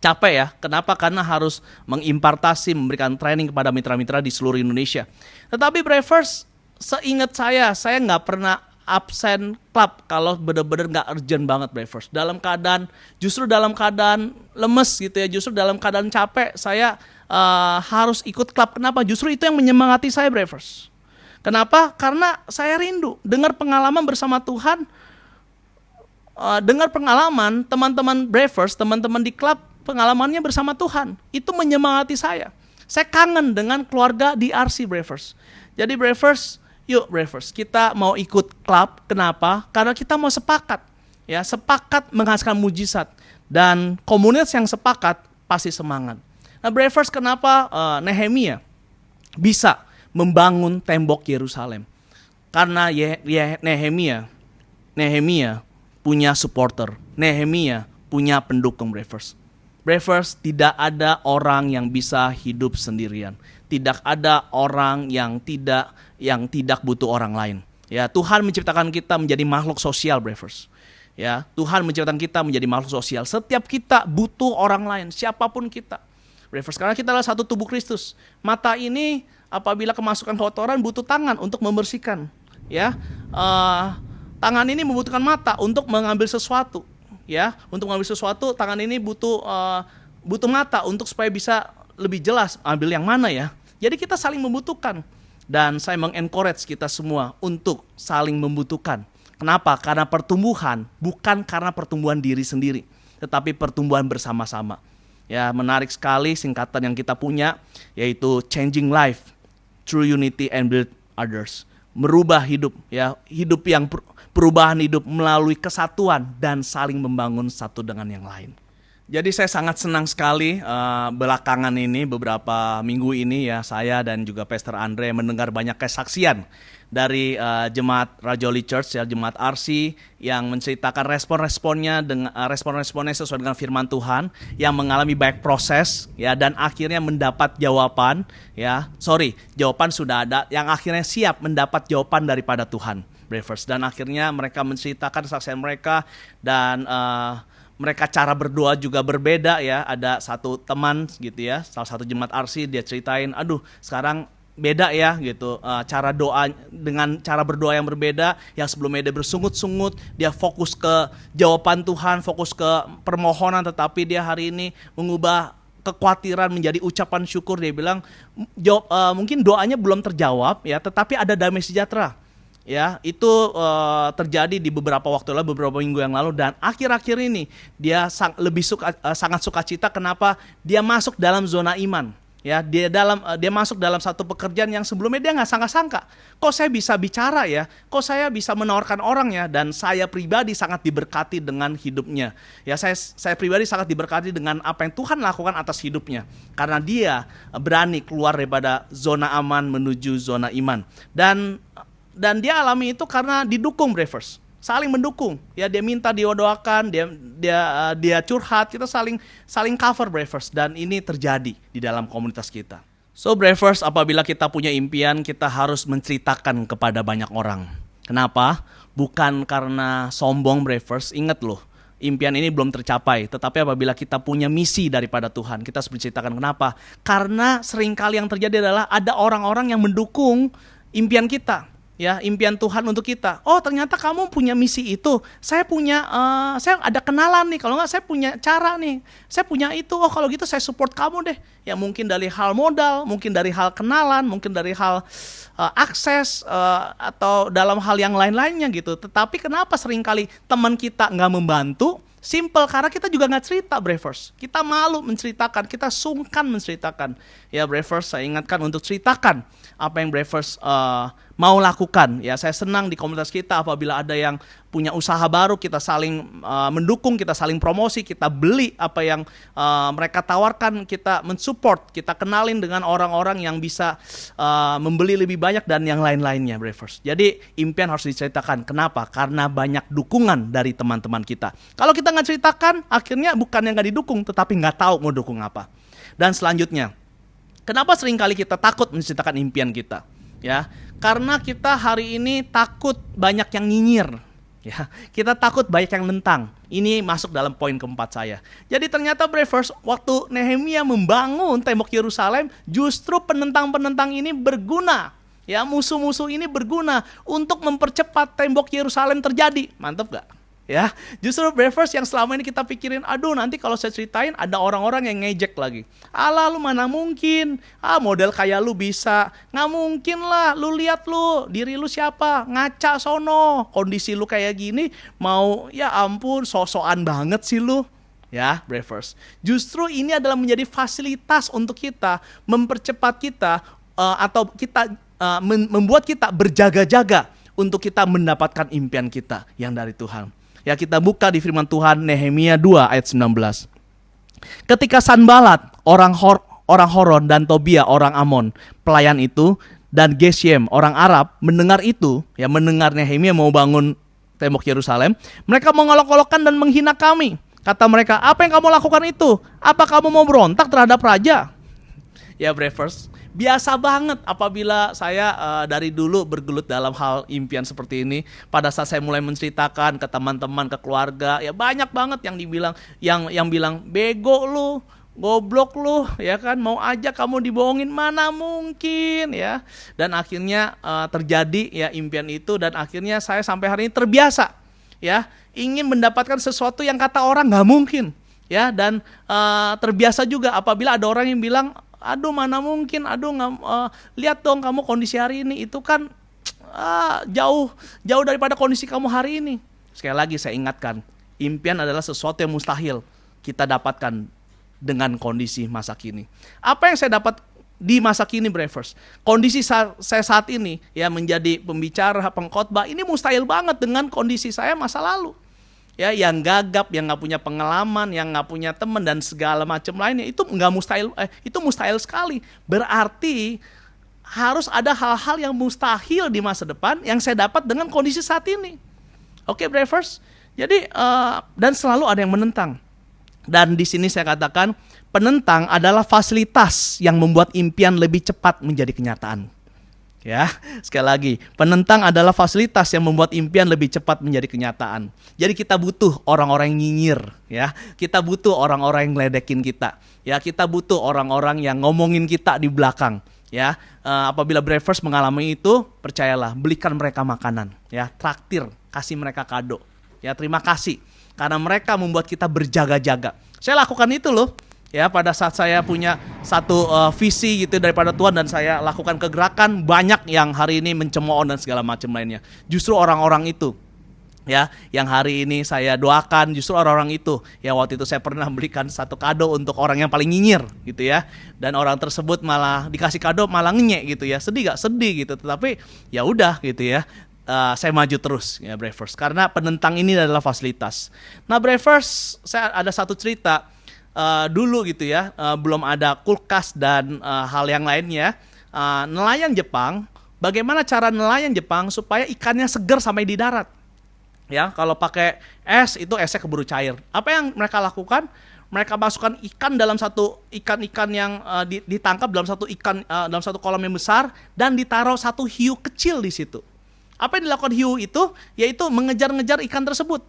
capek ya kenapa karena harus mengimpartasi memberikan training kepada mitra-mitra di seluruh Indonesia tetapi Bravers seingat saya saya nggak pernah absen klub kalau benar-benar nggak urgent banget Bravers. Dalam keadaan justru dalam keadaan lemes gitu ya, justru dalam keadaan capek saya uh, harus ikut klub. Kenapa? Justru itu yang menyemangati saya Bravers. Kenapa? Karena saya rindu dengar pengalaman bersama Tuhan. Uh, dengar pengalaman teman-teman Bravers, teman-teman di klub pengalamannya bersama Tuhan. Itu menyemangati saya. Saya kangen dengan keluarga di RC Bravers. Jadi Bravers Yuk Bravers, kita mau ikut klub. Kenapa? Karena kita mau sepakat. Ya, sepakat menghasilkan mujizat dan komunitas yang sepakat pasti semangat. Nah, Bravers kenapa uh, Nehemia bisa membangun tembok Yerusalem? Karena Ye Ye Nehemia Nehemia punya supporter. Nehemia punya pendukung Bravers. Bravers tidak ada orang yang bisa hidup sendirian. Tidak ada orang yang tidak yang tidak butuh orang lain. Ya, Tuhan menciptakan kita menjadi makhluk sosial, Bravers. Ya, Tuhan menciptakan kita menjadi makhluk sosial. Setiap kita butuh orang lain, siapa pun kita. Bravers, karena kita adalah satu tubuh Kristus. Mata ini apabila kemasukan kotoran butuh tangan untuk membersihkan. Ya, uh, tangan ini membutuhkan mata untuk mengambil sesuatu. Ya, untuk mengambil sesuatu, tangan ini butuh uh, butuh mata untuk supaya bisa lebih jelas ambil yang mana ya. Jadi kita saling membutuhkan. Dan saya mengencourage kita semua untuk saling membutuhkan. Kenapa? Karena pertumbuhan bukan karena pertumbuhan diri sendiri. tetapi pertumbuhan bersama-sama. Ya, menarik sekali singkatan yang kita punya yaitu changing life through unity and build others. Merubah hidup ya, hidup yang perubahan hidup melalui kesatuan dan saling membangun satu dengan yang lain. Jadi saya sangat senang sekali uh, belakangan ini beberapa minggu ini ya saya dan juga Pastor Andre mendengar banyak kesaksian dari uh, jemaat Rajoli Church ya jemaat RC yang menceritakan respon-responnya dengan uh, respon-responnya sesuai dengan firman Tuhan yang mengalami baik proses ya dan akhirnya mendapat jawaban ya sorry jawaban sudah ada yang akhirnya siap mendapat jawaban daripada Tuhan Bravers dan akhirnya mereka menceritakan kesaksian mereka dan uh, mereka cara berdoa juga berbeda ya. Ada satu teman gitu ya, salah satu jemaat arsi dia ceritain, aduh sekarang beda ya gitu. Uh, cara doa dengan cara berdoa yang berbeda yang sebelumnya dia bersungut-sungut dia fokus ke jawaban Tuhan fokus ke permohonan tetapi dia hari ini mengubah kekhawatiran menjadi ucapan syukur. Dia bilang uh, mungkin doanya belum terjawab ya tetapi ada damai sejahtera. Ya itu uh, terjadi di beberapa waktu lalu beberapa minggu yang lalu dan akhir-akhir ini dia sang, lebih suka uh, sangat sukacita. Kenapa? Dia masuk dalam zona iman ya dia dalam uh, dia masuk dalam satu pekerjaan yang sebelumnya dia nggak sangka-sangka. Kok saya bisa bicara ya? Kok saya bisa menawarkan orang ya? Dan saya pribadi sangat diberkati dengan hidupnya. Ya saya saya pribadi sangat diberkati dengan apa yang Tuhan lakukan atas hidupnya. Karena dia berani keluar daripada zona aman menuju zona iman. Dan dan dia alami itu karena didukung Bravers saling mendukung. Ya dia minta doakan dia dia uh, dia curhat kita saling saling cover Bravers dan ini terjadi di dalam komunitas kita. So Bravers apabila kita punya impian kita harus menceritakan kepada banyak orang. Kenapa? Bukan karena sombong Bravers ingat loh impian ini belum tercapai. Tetapi apabila kita punya misi daripada Tuhan kita harus menceritakan kenapa. Karena sering kali yang terjadi adalah ada orang-orang yang mendukung impian kita ya impian Tuhan untuk kita. Oh ternyata kamu punya misi itu. Saya punya, uh, saya ada kenalan nih. Kalau nggak saya punya cara nih. Saya punya itu. Oh kalau gitu saya support kamu deh. Ya mungkin dari hal modal, mungkin dari hal kenalan, mungkin dari hal uh, akses uh, atau dalam hal yang lain-lainnya gitu. Tetapi kenapa sering kali teman kita nggak membantu? Simple karena kita juga nggak cerita Bravers. Kita malu menceritakan, kita sungkan menceritakan. Ya Bravers saya ingatkan untuk ceritakan apa yang Bravers uh, mau lakukan. Ya, saya senang di komunitas kita apabila ada yang punya usaha baru, kita saling uh, mendukung, kita saling promosi, kita beli apa yang uh, mereka tawarkan, kita mensupport, kita kenalin dengan orang-orang yang bisa uh, membeli lebih banyak dan yang lain-lainnya, Bravers. Jadi impian harus diceritakan. Kenapa? Karena banyak dukungan dari teman-teman kita. Kalau kita nggak ceritakan, akhirnya bukan yang nggak didukung, tetapi nggak tahu mau dukung apa. Dan selanjutnya, kenapa sering kali kita takut menceritakan impian kita? Ya, karena kita hari ini takut banyak yang nyinyir. Ya, kita takut banyak yang nentang. Ini masuk dalam poin keempat saya. Jadi ternyata Bravers, waktu Nehemia membangun tembok Yerusalem, justru penentang-penentang ini berguna. Ya, musuh-musuh ini berguna untuk mempercepat tembok Yerusalem terjadi. Mantap gak? Ya justru Bravers yang selama ini kita pikirin aduh nanti kalau saya ceritain ada orang-orang yang ngejek lagi. Ala lu mana mungkin? Ah model kayak lu bisa. Nggak mungkin lah lu lihat lu diri lu siapa? Ngaca sono. Kondisi lu kayak gini mau ya ampun sosokan banget sih lu. Ya Bravers justru ini adalah menjadi fasilitas untuk kita mempercepat kita uh, atau kita uh, membuat kita berjaga-jaga untuk kita mendapatkan impian kita yang dari Tuhan. Ya kita buka di firman Tuhan Nehemia 2 ayat 19. Ketika Sanbalat, orang Hor, orang Horon dan Tobia, orang Amon, pelayan itu dan Geshem, orang Arab mendengar itu, ya mendengar Nehemia mau bangun tembok Yerusalem, mereka mengolok-olokkan dan menghina kami. Kata mereka, apa yang kamu lakukan itu? Apa kamu mau berontak terhadap raja? Ya, Brevers, biasa banget apabila saya uh, dari dulu bergelut dalam hal impian seperti ini. Pada saat saya mulai menceritakan ke teman-teman, ke keluarga, ya banyak banget yang dibilang yang yang bilang bego lu, goblok lu, ya kan mau aja kamu dibohongin mana mungkin ya. Dan akhirnya uh, terjadi ya impian itu dan akhirnya saya sampai hari ini terbiasa ya ingin mendapatkan sesuatu yang kata orang nggak mungkin ya dan uh, terbiasa juga apabila ada orang yang bilang aduh mana mungkin aduh nggak uh, lihat dong kamu kondisi hari ini itu kan uh, jauh jauh daripada kondisi kamu hari ini sekali lagi saya ingatkan Impian adalah sesuatu yang mustahil kita dapatkan dengan kondisi masa kini. Apa yang saya dapat di masa kini Brevers. Kondisi sa saya saat ini ya menjadi pembicara pengkhotbah ini mustahil banget dengan kondisi saya masa lalu. Ya, yang gagap, yang nggak punya pengalaman, yang nggak punya teman dan segala macam lainnya itu nggak mustahil, eh, itu mustahil sekali. Berarti harus ada hal-hal yang mustahil di masa depan yang saya dapat dengan kondisi saat ini. Oke, okay. Jadi uh, dan selalu ada yang menentang. Dan di sini saya katakan penentang adalah fasilitas yang membuat impian lebih cepat menjadi kenyataan. Ya, sekali lagi, penentang adalah fasilitas yang membuat impian lebih cepat menjadi kenyataan. Jadi kita butuh orang-orang yang nyinyir, ya. Kita butuh orang-orang yang ngeledekin kita. Ya, kita butuh orang-orang yang ngomongin kita di belakang, ya. Uh, apabila Brevers mengalami itu, percayalah, belikan mereka makanan, ya. Traktir, kasih mereka kado. Ya, terima kasih karena mereka membuat kita berjaga-jaga. Saya lakukan itu loh ya pada saat saya punya satu uh, visi gitu daripada Tuhan dan saya lakukan kegerakan banyak yang hari ini mencemooh dan segala macam lainnya. Justru orang-orang itu ya yang hari ini saya doakan justru orang-orang itu. Ya waktu itu saya pernah berikan satu kado untuk orang yang paling nyinyir gitu ya. Dan orang tersebut malah dikasih kado malah ngenyek gitu ya. Sedih gak sedih gitu. Tetapi ya udah gitu ya. Uh, saya maju terus ya Brevers karena penentang ini adalah fasilitas. Nah Brevers saya ada satu cerita uh, dulu gitu ya, uh, belum ada kulkas dan uh, hal yang lainnya. Uh, nelayan Jepang, bagaimana cara nelayan Jepang supaya ikannya segar sampai di darat? Ya, kalau pakai es itu esnya keburu cair. Apa yang mereka lakukan? Mereka masukkan ikan dalam satu ikan-ikan yang uh, ditangkap dalam satu ikan uh, dalam satu kolam yang besar dan ditaruh satu hiu kecil di situ. Apa yang dilakukan hiu itu? Yaitu mengejar-ngejar ikan tersebut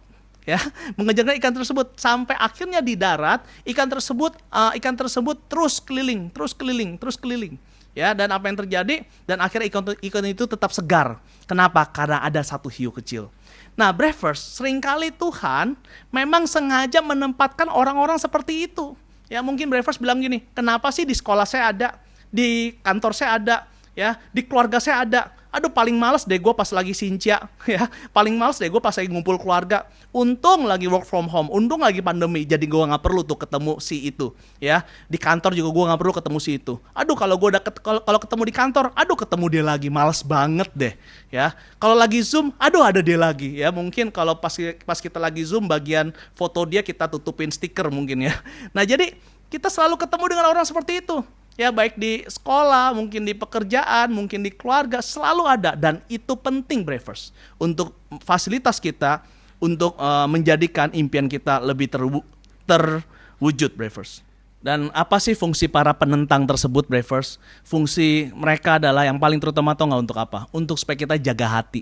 ya mengejar ikan tersebut sampai akhirnya di darat ikan tersebut uh, ikan tersebut terus keliling terus keliling terus keliling ya. Dan apa yang terjadi? Dan akhirnya ikan ikan itu tetap segar. Kenapa? Karena ada satu hiu kecil. Nah brevers sering kali Tuhan memang sengaja menempatkan orang-orang seperti itu. Ya mungkin brevers bilang gini kenapa sih di sekolah saya ada di kantor saya ada ya di keluarga saya ada. Aduh paling males deh gue pas lagi sincia *laughs* ya. Paling males deh gue pas lagi ngumpul keluarga. Untung lagi work from home. Untung lagi pandemi jadi gue nggak perlu tuh ketemu si itu ya. Di kantor juga gue nggak perlu ketemu si itu. Aduh kalau gue kalau kalau ketemu di kantor aduh ketemu dia lagi males banget deh ya. Kalau lagi zoom aduh ada dia lagi ya. Mungkin kalau pas pas kita lagi zoom bagian foto dia kita tutupin stiker mungkin ya. Nah jadi kita selalu ketemu dengan orang seperti itu ya baik di sekolah, mungkin di pekerjaan, mungkin di keluarga selalu ada dan itu penting Brevers untuk fasilitas kita untuk uh, menjadikan impian kita lebih terwu terwujud Brevers. Dan apa sih fungsi para penentang tersebut Brevers? Fungsi mereka adalah yang paling terutama atau nggak untuk apa? Untuk supaya kita jaga hati.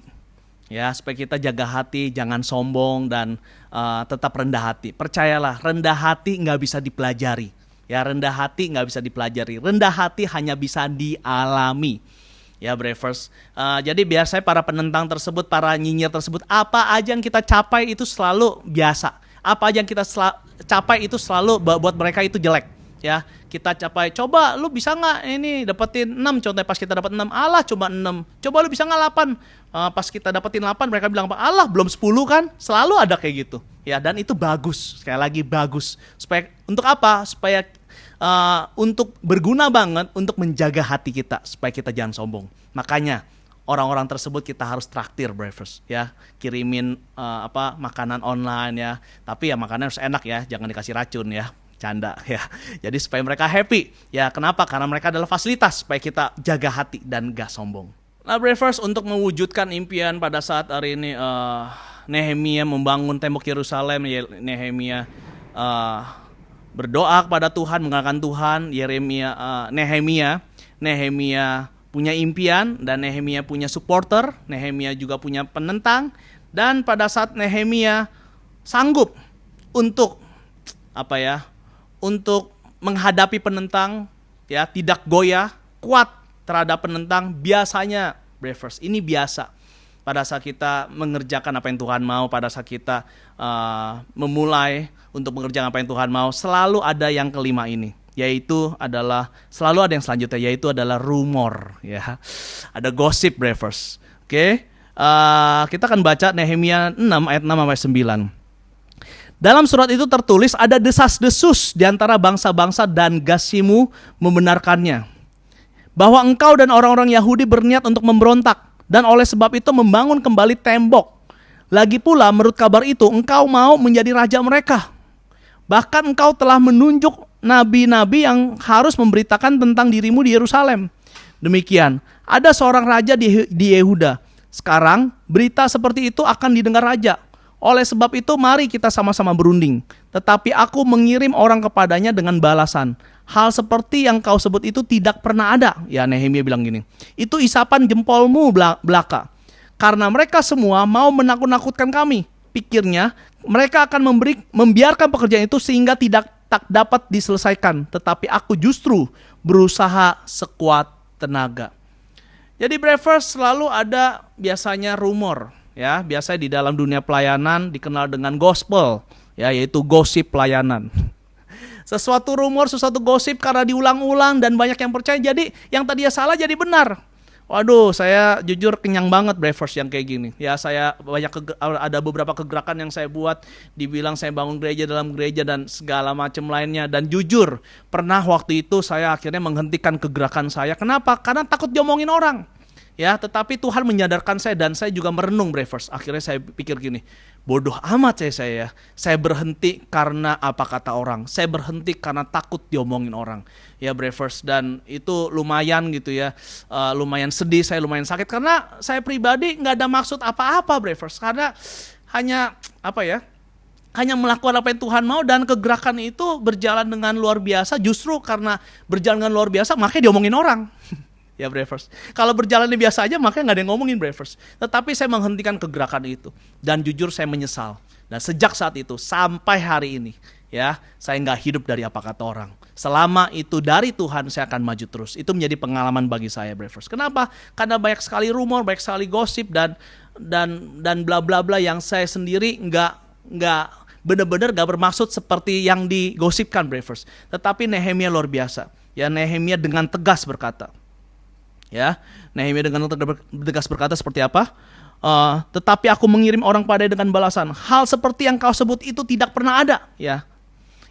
Ya, supaya kita jaga hati, jangan sombong dan uh, tetap rendah hati. Percayalah, rendah hati nggak bisa dipelajari Ya rendah hati nggak bisa dipelajari. Rendah hati hanya bisa dialami. Ya Brevers. Uh, jadi biasanya para penentang tersebut, para nyinyir tersebut, apa aja yang kita capai itu selalu biasa. Apa aja yang kita capai itu selalu buat mereka itu jelek. Ya, kita capai. Coba lu bisa nggak ini dapetin 6 contohnya pas kita dapat 6. Allah coba 6. Coba lu bisa nggak 8. Uh, pas kita dapetin 8 mereka bilang apa? Allah belum 10 kan? Selalu ada kayak gitu. Ya, dan itu bagus. Sekali lagi bagus. Supaya untuk apa? Supaya uh, untuk berguna banget untuk menjaga hati kita supaya kita jangan sombong. Makanya orang-orang tersebut kita harus traktir breakfast ya. Kirimin uh, apa makanan online ya. Tapi ya makanan harus enak ya. Jangan dikasih racun ya. Canda *laughs* ya. Jadi supaya mereka happy. Ya kenapa? Karena mereka adalah fasilitas supaya kita jaga hati dan gak sombong. Nah breakfast untuk mewujudkan impian pada saat hari ini uh, Nehemia membangun tembok Yerusalem Nehemia uh, berdoa kepada Tuhan, mengatakan Tuhan, Yeremia, uh, Nehemia, Nehemia punya impian dan Nehemia punya supporter, Nehemia juga punya penentang dan pada saat Nehemia sanggup untuk apa ya? untuk menghadapi penentang ya, tidak goyah, kuat terhadap penentang biasanya Brevers. Ini biasa pada saat kita mengerjakan apa yang Tuhan mau, pada saat kita uh, memulai untuk mengerjakan apa yang Tuhan mau, selalu ada yang kelima ini yaitu adalah selalu ada yang selanjutnya yaitu adalah rumor ya ada gosip brevers oke okay? uh, kita akan baca Nehemia 6 ayat 6 sampai 9 Dalam surat itu tertulis ada desas-desus di antara bangsa-bangsa dan Gasimu membenarkannya. Bahwa engkau dan orang-orang Yahudi berniat untuk memberontak dan oleh sebab itu membangun kembali tembok. Lagi pula menurut kabar itu engkau mau menjadi raja mereka. Bahkan engkau telah menunjuk nabi-nabi yang harus memberitakan tentang dirimu di Yerusalem. Demikian, ada seorang raja di, di Yehuda. Sekarang berita seperti itu akan didengar raja. Oleh sebab itu mari kita sama-sama berunding. Tetapi aku mengirim orang kepadanya dengan balasan. Hal seperti yang kau sebut itu tidak pernah ada. Ya Nehemia bilang gini. Itu isapan jempolmu belaka. Karena mereka semua mau menakut-nakutkan kami. Pikirnya mereka akan memberi membiarkan pekerjaan itu sehingga tidak tak dapat diselesaikan. Tetapi aku justru berusaha sekuat tenaga. Jadi Brevers selalu ada biasanya rumor ya biasa di dalam dunia pelayanan dikenal dengan gospel ya yaitu gosip pelayanan sesuatu rumor sesuatu gosip karena diulang-ulang dan banyak yang percaya jadi yang tadinya salah jadi benar Waduh, saya jujur kenyang banget breakfast yang kayak gini. Ya, saya banyak ada beberapa kegerakan yang saya buat, dibilang saya bangun gereja dalam gereja dan segala macam lainnya. Dan jujur, pernah waktu itu saya akhirnya menghentikan kegerakan saya. Kenapa? Karena takut diomongin orang. Ya, tetapi Tuhan menyadarkan saya dan saya juga merenung Bravers. Akhirnya saya pikir gini, bodoh amat saya saya ya. Saya berhenti karena apa kata orang. Saya berhenti karena takut diomongin orang. Ya Bravers dan itu lumayan gitu ya. Uh, lumayan sedih, saya lumayan sakit karena saya pribadi nggak ada maksud apa-apa Bravers karena hanya apa ya? hanya melakukan apa yang Tuhan mau dan kegerakan itu berjalan dengan luar biasa justru karena berjalan dengan luar biasa makanya diomongin orang *laughs* ya Bravers. Kalau berjalan biasa aja makanya nggak ada yang ngomongin Bravers. Tetapi saya menghentikan kegerakan itu dan jujur saya menyesal. Dan sejak saat itu sampai hari ini ya saya nggak hidup dari apa kata orang. Selama itu dari Tuhan saya akan maju terus. Itu menjadi pengalaman bagi saya Bravers. Kenapa? Karena banyak sekali rumor, banyak sekali gosip dan dan dan bla bla bla yang saya sendiri nggak nggak benar-benar gak bermaksud seperti yang digosipkan Bravers. Tetapi Nehemia luar biasa. Ya Nehemia dengan tegas berkata, Ya, Nehemia dengan tegas berkata seperti apa? Uh, tetapi aku mengirim orang pada dengan balasan. Hal seperti yang kau sebut itu tidak pernah ada. Ya,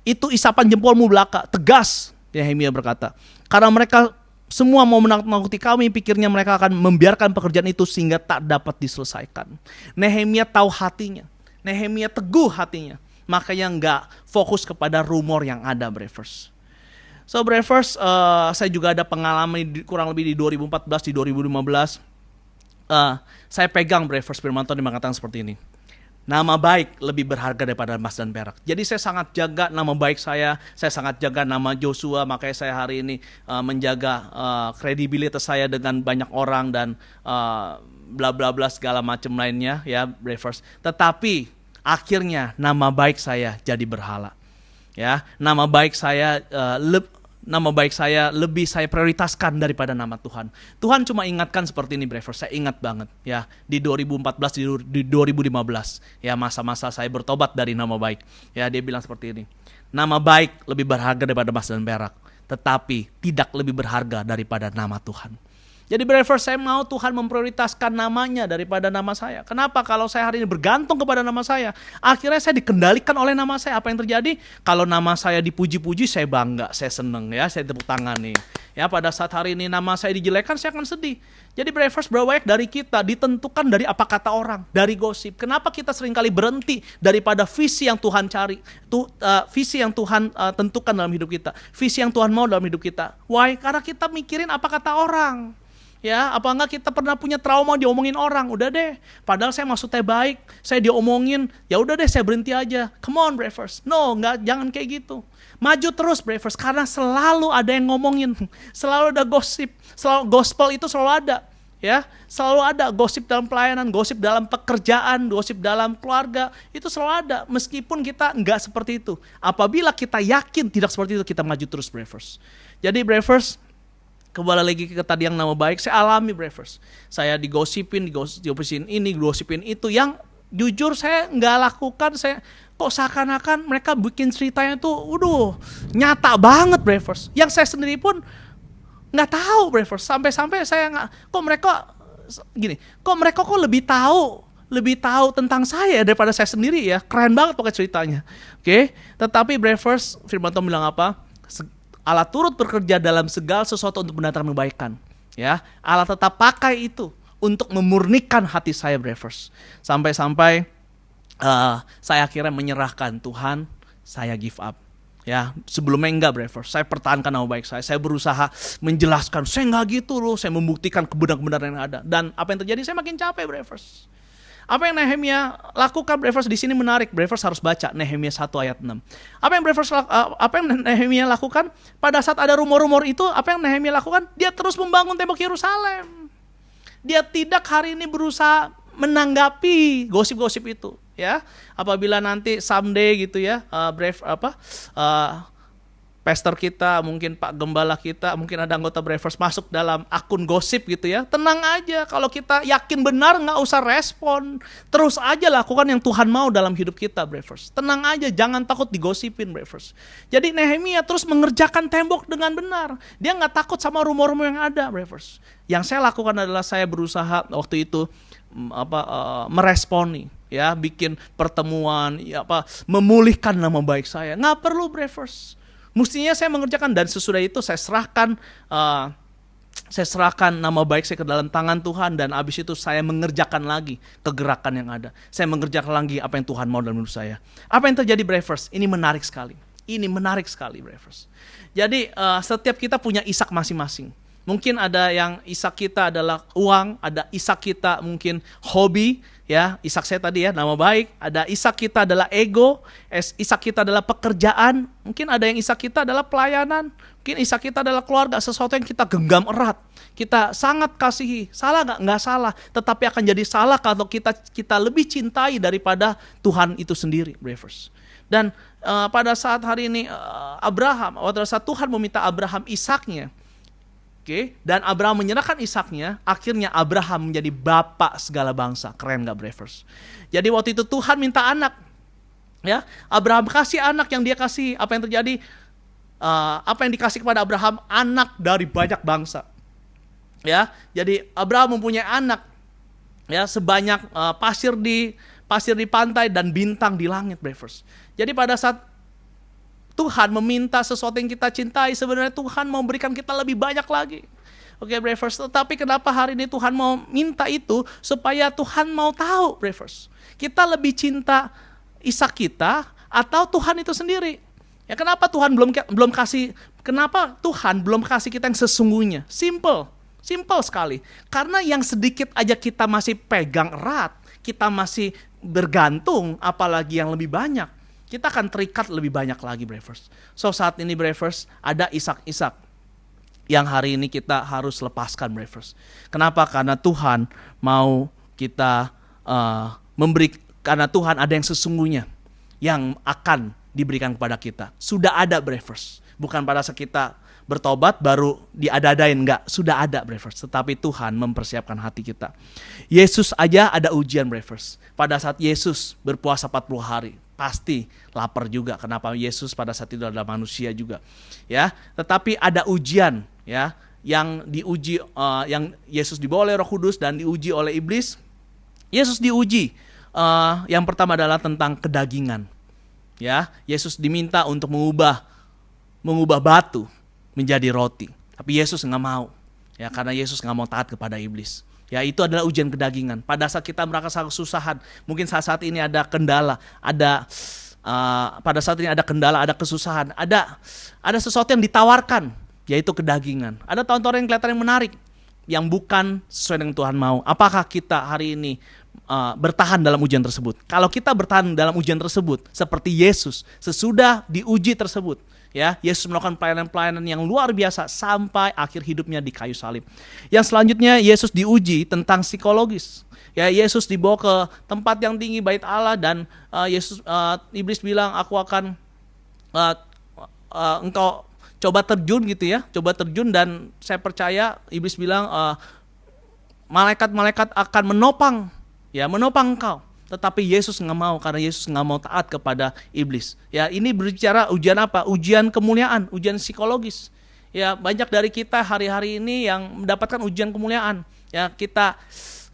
itu isapan jempolmu belaka. Tegas, Nehemia berkata. Karena mereka semua mau menakut-nakuti kami, pikirnya mereka akan membiarkan pekerjaan itu sehingga tak dapat diselesaikan. Nehemia tahu hatinya. Nehemia teguh hatinya. Makanya nggak fokus kepada rumor yang ada, Brevers. So Brevers, uh, saya juga ada pengalaman di, kurang lebih di 2014 di 2015. Uh, saya pegang Brevers firman Tuhan mengatakan seperti ini. Nama baik lebih berharga daripada emas dan perak. Jadi saya sangat jaga nama baik saya, saya sangat jaga nama Joshua, makanya saya hari ini uh, menjaga uh, kredibilitas saya dengan banyak orang dan uh, bla bla bla segala macam lainnya ya Brevers. Tetapi akhirnya nama baik saya jadi berhala ya nama baik saya uh, nama baik saya lebih saya prioritaskan daripada nama Tuhan. Tuhan cuma ingatkan seperti ini Brever, saya ingat banget ya di 2014 di, di 2015 ya masa-masa saya bertobat dari nama baik. Ya dia bilang seperti ini. Nama baik lebih berharga daripada emas dan perak, tetapi tidak lebih berharga daripada nama Tuhan. Jadi Brever saya mau Tuhan memprioritaskan namanya daripada nama saya. Kenapa? Kalau saya hari ini bergantung kepada nama saya, akhirnya saya dikendalikan oleh nama saya. Apa yang terjadi? Kalau nama saya dipuji-puji, saya bangga, saya seneng ya, saya tepuk tangan nih. Ya pada saat hari ini nama saya dijelekan, saya akan sedih. Jadi Brevers berapa dari kita ditentukan dari apa kata orang, dari gosip. Kenapa kita sering kali berhenti daripada visi yang Tuhan cari, tu, uh, visi yang Tuhan uh, tentukan dalam hidup kita, visi yang Tuhan mau dalam hidup kita. Why? Karena kita mikirin apa kata orang ya apa enggak kita pernah punya trauma diomongin orang? Udah deh. Padahal saya maksudnya baik. Saya diomongin ya udah deh saya berhenti aja. Come on Brevers no nggak jangan kayak gitu. Maju terus Brevers karena selalu ada yang ngomongin. *laughs* Selalu ada gosip. Selalu gospel itu selalu ada ya. Selalu ada gosip dalam pelayanan gosip dalam pekerjaan gosip dalam keluarga. Itu selalu ada meskipun kita nggak seperti itu. Apabila kita yakin tidak seperti itu kita maju terus Brevers jadi Brevers kembali lagi ke tadi yang nama baik saya alami Brevers saya digosipin digosipin ini digosipin itu yang jujur saya nggak lakukan saya kok seakan-akan mereka bikin ceritanya tuh waduh nyata banget Brevers yang saya sendiri pun nggak tahu Brevers sampai-sampai saya nggak kok mereka gini kok mereka kok lebih tahu lebih tahu tentang saya daripada saya sendiri ya. Keren banget pakai ceritanya. Oke, tetapi Brevers firman Tuhan bilang apa? Allah turut bekerja dalam segala sesuatu untuk mendatangkan kebaikan. Ya, Allah tetap pakai itu untuk memurnikan hati saya, Brevers. Sampai-sampai uh, saya akhirnya menyerahkan Tuhan, saya give up. Ya, sebelumnya enggak Brevers. Saya pertahankan nama baik saya. Saya berusaha menjelaskan, saya enggak gitu loh. Saya membuktikan kebenaran-kebenaran yang ada. Dan apa yang terjadi? Saya makin capek Brevers. Apa yang Nehemia lakukan Brevers di sini menarik. Brevers harus baca Nehemia 1 ayat 6. Apa yang Brevers uh, apa yang Nehemia lakukan pada saat ada rumor-rumor itu, apa yang Nehemia lakukan? Dia terus membangun tembok Yerusalem. Dia tidak hari ini berusaha menanggapi gosip-gosip itu, ya. Apabila nanti someday gitu ya, uh, Brave apa uh, pastor kita, mungkin Pak Gembala kita, mungkin ada anggota Bravers masuk dalam akun gosip gitu ya. Tenang aja, kalau kita yakin benar nggak usah respon. Terus aja lakukan yang Tuhan mau dalam hidup kita Bravers. Tenang aja, jangan takut digosipin Bravers. Jadi Nehemia terus mengerjakan tembok dengan benar. Dia nggak takut sama rumor-rumor yang ada Bravers. Yang saya lakukan adalah saya berusaha waktu itu mm, apa uh, meresponi ya bikin pertemuan ya apa memulihkan nama baik saya nggak perlu Bravers Mestinya saya mengerjakan dan sesudah itu saya serahkan uh, saya serahkan nama baik saya ke dalam tangan Tuhan dan abis itu saya mengerjakan lagi kegerakan yang ada. Saya mengerjakan lagi apa yang Tuhan mau dalam hidup saya. Apa yang terjadi Bravers? Ini menarik sekali. Ini menarik sekali Bravers. Jadi uh, setiap kita punya isak masing-masing. Mungkin ada yang isak kita adalah uang, ada isak kita mungkin hobi, ya Isak saya tadi ya nama baik. Ada Isak kita adalah ego Isak kita adalah pekerjaan. Mungkin ada yang Isak kita adalah pelayanan. Mungkin Isak kita adalah keluarga sesuatu yang kita genggam erat. Kita sangat kasihi. Salah nggak? Nggak salah. Tetapi akan jadi salah kalau kita kita lebih cintai daripada Tuhan itu sendiri bravers dan uh, pada saat hari ini uh, Abraham pada saat Tuhan meminta Abraham Isaknya Oke, dan Abraham menyerahkan Ishaknya, akhirnya Abraham menjadi bapak segala bangsa. Keren gak Bravers? Jadi waktu itu Tuhan minta anak. Ya, Abraham kasih anak yang dia kasih. Apa yang terjadi? Uh, apa yang dikasih kepada Abraham? Anak dari banyak bangsa. Ya, jadi Abraham mempunyai anak. Ya, sebanyak uh, pasir di pasir di pantai dan bintang di langit, Bravers. Jadi pada saat Tuhan meminta sesuatu yang kita cintai, sebenarnya Tuhan mau berikan kita lebih banyak lagi. Oke, okay, Bravers. Tapi kenapa hari ini Tuhan mau minta itu supaya Tuhan mau tahu, Bravers. Kita lebih cinta Ishak kita atau Tuhan itu sendiri. Ya kenapa Tuhan belum belum kasih kenapa Tuhan belum kasih kita yang sesungguhnya? Simple. Simple sekali. Karena yang sedikit aja kita masih pegang erat, kita masih bergantung apalagi yang lebih banyak kita akan terikat lebih banyak lagi Bravers. So saat ini Bravers ada isak-isak yang hari ini kita harus lepaskan Bravers. Kenapa? Karena Tuhan mau kita uh, memberi karena Tuhan ada yang sesungguhnya yang akan diberikan kepada kita. Sudah ada Bravers. Bukan pada kita bertobat baru diadadain enggak sudah ada Bravers tetapi Tuhan mempersiapkan hati kita Yesus aja ada ujian Bravers pada saat Yesus berpuasa 40 hari pasti lapar juga. Kenapa Yesus pada saat itu adalah manusia juga, ya. Tetapi ada ujian, ya, yang diuji, uh, yang Yesus dibawa oleh Roh Kudus dan diuji oleh iblis. Yesus diuji. Uh, yang pertama adalah tentang kedagingan, ya. Yesus diminta untuk mengubah, mengubah batu menjadi roti. Tapi Yesus nggak mau, ya, karena Yesus nggak mau taat kepada iblis. Ya itu adalah ujian kedagingan. Pada saat kita merasa kesusahan, mungkin saat saat ini ada kendala, ada uh, pada saat ini ada kendala, ada kesusahan, ada ada sesuatu yang ditawarkan, yaitu kedagingan. Ada tontonan yang kelihatan yang menarik, yang bukan sesuai dengan Tuhan mau. Apakah kita hari ini uh, bertahan dalam ujian tersebut? Kalau kita bertahan dalam ujian tersebut, seperti Yesus sesudah diuji tersebut, ya Yesus melakukan pelayanan-pelayanan yang luar biasa sampai akhir hidupnya di kayu salib. Yang selanjutnya Yesus diuji tentang psikologis. Ya Yesus dibawa ke tempat yang tinggi bait Allah dan uh, Yesus uh, iblis bilang aku akan uh, uh, engkau coba terjun gitu ya, coba terjun dan saya percaya iblis bilang malaikat-malaikat uh, akan menopang ya menopang engkau tetapi Yesus nggak mau karena Yesus nggak mau taat kepada iblis. Ya ini berbicara ujian apa? Ujian kemuliaan, ujian psikologis. Ya banyak dari kita hari-hari ini yang mendapatkan ujian kemuliaan. Ya kita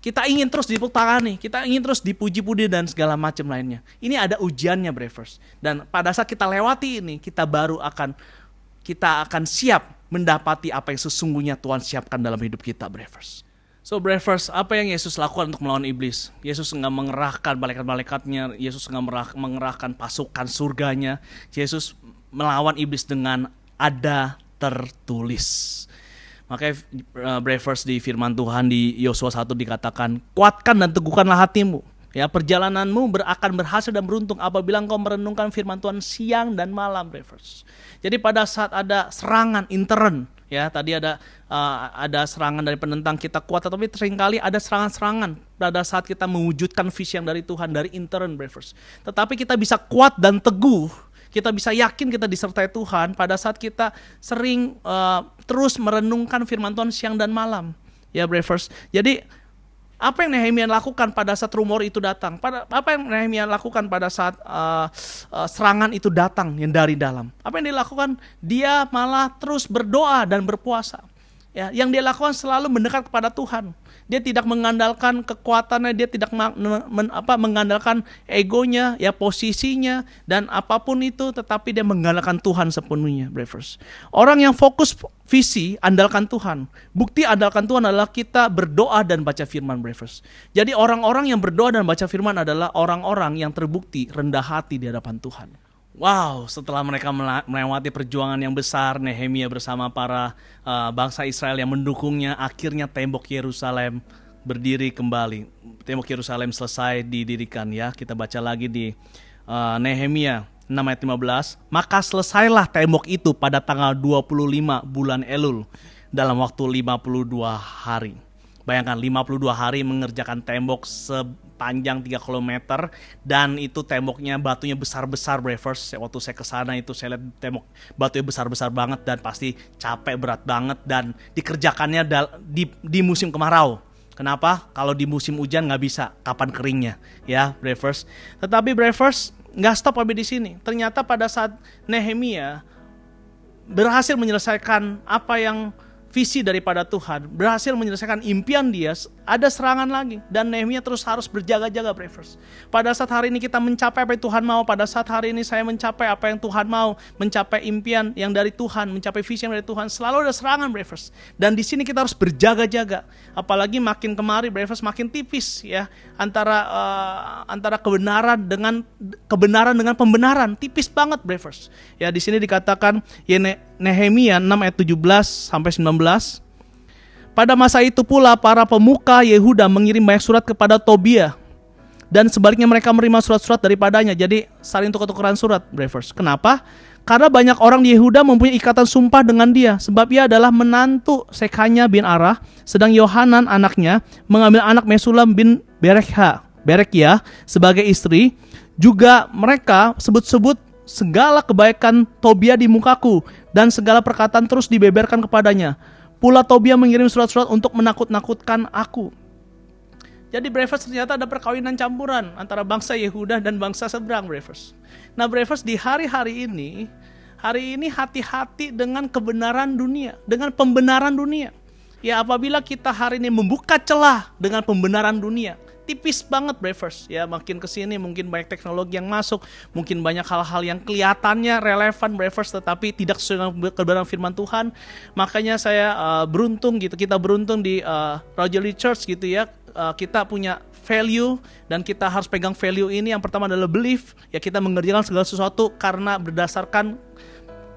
Kita ingin terus dipuk tangani, kita ingin terus dipuji-puji dan segala macam lainnya. Ini ada ujiannya, Bravers. Dan pada saat kita lewati ini, kita baru akan kita akan siap mendapati apa yang sesungguhnya Tuhan siapkan dalam hidup kita, Bravers. So Bravers, apa yang Yesus lakukan untuk melawan iblis? Yesus nggak mengerahkan malaikat-malaikatnya, Yesus nggak mengerahkan pasukan surganya. Yesus melawan iblis dengan ada tertulis. Makanya uh, Bravers di firman Tuhan di Yosua 1 dikatakan, kuatkan dan teguhkanlah hatimu. Ya, perjalananmu akan berhasil dan beruntung apabila engkau merenungkan firman Tuhan siang dan malam, Bravers. Jadi pada saat ada serangan intern, ya tadi ada uh, ada serangan dari penentang kita kuat, tapi sering kali ada serangan-serangan pada saat kita mewujudkan visi yang dari Tuhan dari intern, Bravers. Tetapi kita bisa kuat dan teguh kita bisa yakin kita disertai Tuhan pada saat kita sering uh, terus merenungkan firman Tuhan siang dan malam. Ya, Bravers. Jadi apa yang Nehemia lakukan pada saat rumor itu datang? Pada apa yang Nehemia lakukan pada saat uh, uh, serangan itu datang yang dari dalam? Apa yang dilakukan? Dia malah terus berdoa dan berpuasa. Ya, yang dia lakukan selalu mendekat kepada Tuhan. Dia tidak mengandalkan kekuatannya, dia tidak men, apa, mengandalkan egonya, ya posisinya dan apa pun itu, tetapi dia mengandalkan Tuhan sepenuhnya, brothers. Orang yang fokus visi andalkan Tuhan. Bukti andalkan Tuhan adalah kita berdoa dan baca firman, brothers. Jadi orang-orang yang berdoa dan baca firman adalah orang-orang yang terbukti rendah hati di hadapan Tuhan. Wow, setelah mereka melewati perjuangan yang besar, Nehemia bersama para uh, bangsa Israel yang mendukungnya, akhirnya tembok Yerusalem berdiri kembali. Tembok Yerusalem selesai didirikan ya. Kita baca lagi di uh, Nehemia 6 ayat 15. Maka selesailah tembok itu pada tanggal 25 bulan Elul dalam waktu 52 hari. Bayangkan 52 hari mengerjakan tembok sepanjang 3 km dan itu temboknya batunya besar-besar Bravers. Waktu saya ke sana itu saya lihat tembok batunya besar-besar banget dan pasti capek berat banget dan dikerjakannya di, di musim kemarau. Kenapa? Kalau di musim hujan nggak bisa, kapan keringnya, ya, Bravers. Tetapi Bravers nggak stop sampai di sini. Ternyata pada saat Nehemia berhasil menyelesaikan apa yang visi daripada Tuhan, berhasil menyelesaikan impian dia, ada serangan lagi. Dan Nehemia terus harus berjaga-jaga, bravers. Pada saat hari ini kita mencapai apa yang Tuhan mau, pada saat hari ini saya mencapai apa yang Tuhan mau, mencapai impian yang dari Tuhan, mencapai visi yang dari Tuhan, selalu ada serangan, bravers. Dan di sini kita harus berjaga-jaga. Apalagi makin kemari, bravers, makin tipis ya antara uh, antara kebenaran dengan kebenaran dengan pembenaran, tipis banget, bravers. Ya di sini dikatakan ya Nehemia 6 ayat 17 sampai 19 pada masa itu pula para pemuka Yehuda mengirim banyak surat kepada Tobia dan sebaliknya mereka menerima surat-surat daripadanya. Jadi saling tukar-tukaran surat, bravers. Kenapa? Karena banyak orang di Yehuda mempunyai ikatan sumpah dengan dia sebab ia adalah menantu Sekanya bin Arah, sedang Yohanan anaknya mengambil anak Mesulam bin Berekha, Berekia sebagai istri. Juga mereka sebut-sebut segala kebaikan Tobia di mukaku dan segala perkataan terus dibeberkan kepadanya. Pula Tobia mengirim surat-surat untuk menakut-nakutkan aku. Jadi Bravers ternyata ada perkawinan campuran antara bangsa Yehuda dan bangsa seberang Bravers. Nah Bravers di hari-hari ini, hari ini hati-hati dengan kebenaran dunia, dengan pembenaran dunia. Ya apabila kita hari ini membuka celah dengan pembenaran dunia, tipis banget Bravers ya makin ke sini mungkin banyak teknologi yang masuk mungkin banyak hal-hal yang kelihatannya relevan Bravers tetapi tidak sesuai dengan kebenaran firman Tuhan. Makanya saya uh, beruntung gitu kita beruntung di uh, Roger Lee Church gitu ya. Uh, kita punya value dan kita harus pegang value ini. Yang pertama adalah belief. Ya kita mengerjakan segala sesuatu karena berdasarkan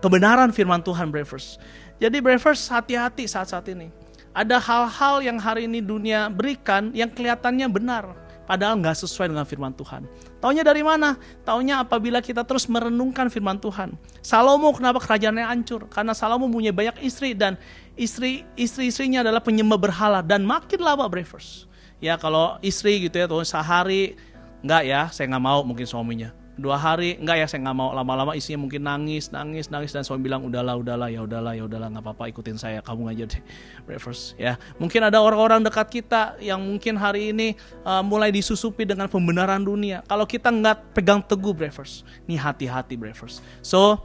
kebenaran firman Tuhan Bravers jadi Bravers hati-hati saat-saat ini ada hal-hal yang hari ini dunia berikan yang kelihatannya benar, padahal nggak sesuai dengan firman Tuhan. Taunya dari mana? Taunya apabila kita terus merenungkan firman Tuhan. Salomo kenapa kerajaannya hancur? Karena Salomo punya banyak istri dan istri istri-istrinya adalah penyembah berhala dan makin lama bravers. Ya kalau istri gitu ya tuh sehari nggak ya saya nggak mau mungkin suaminya dua hari enggak ya saya nggak mau lama-lama isinya mungkin nangis nangis nangis dan suami bilang udahlah udahlah ya udahlah ya udahlah nggak apa-apa ikutin saya kamu aja deh *laughs* breakfast ya mungkin ada orang-orang dekat kita yang mungkin hari ini uh, mulai disusupi dengan pembenaran dunia kalau kita nggak pegang teguh breakfast ini hati-hati breakfast so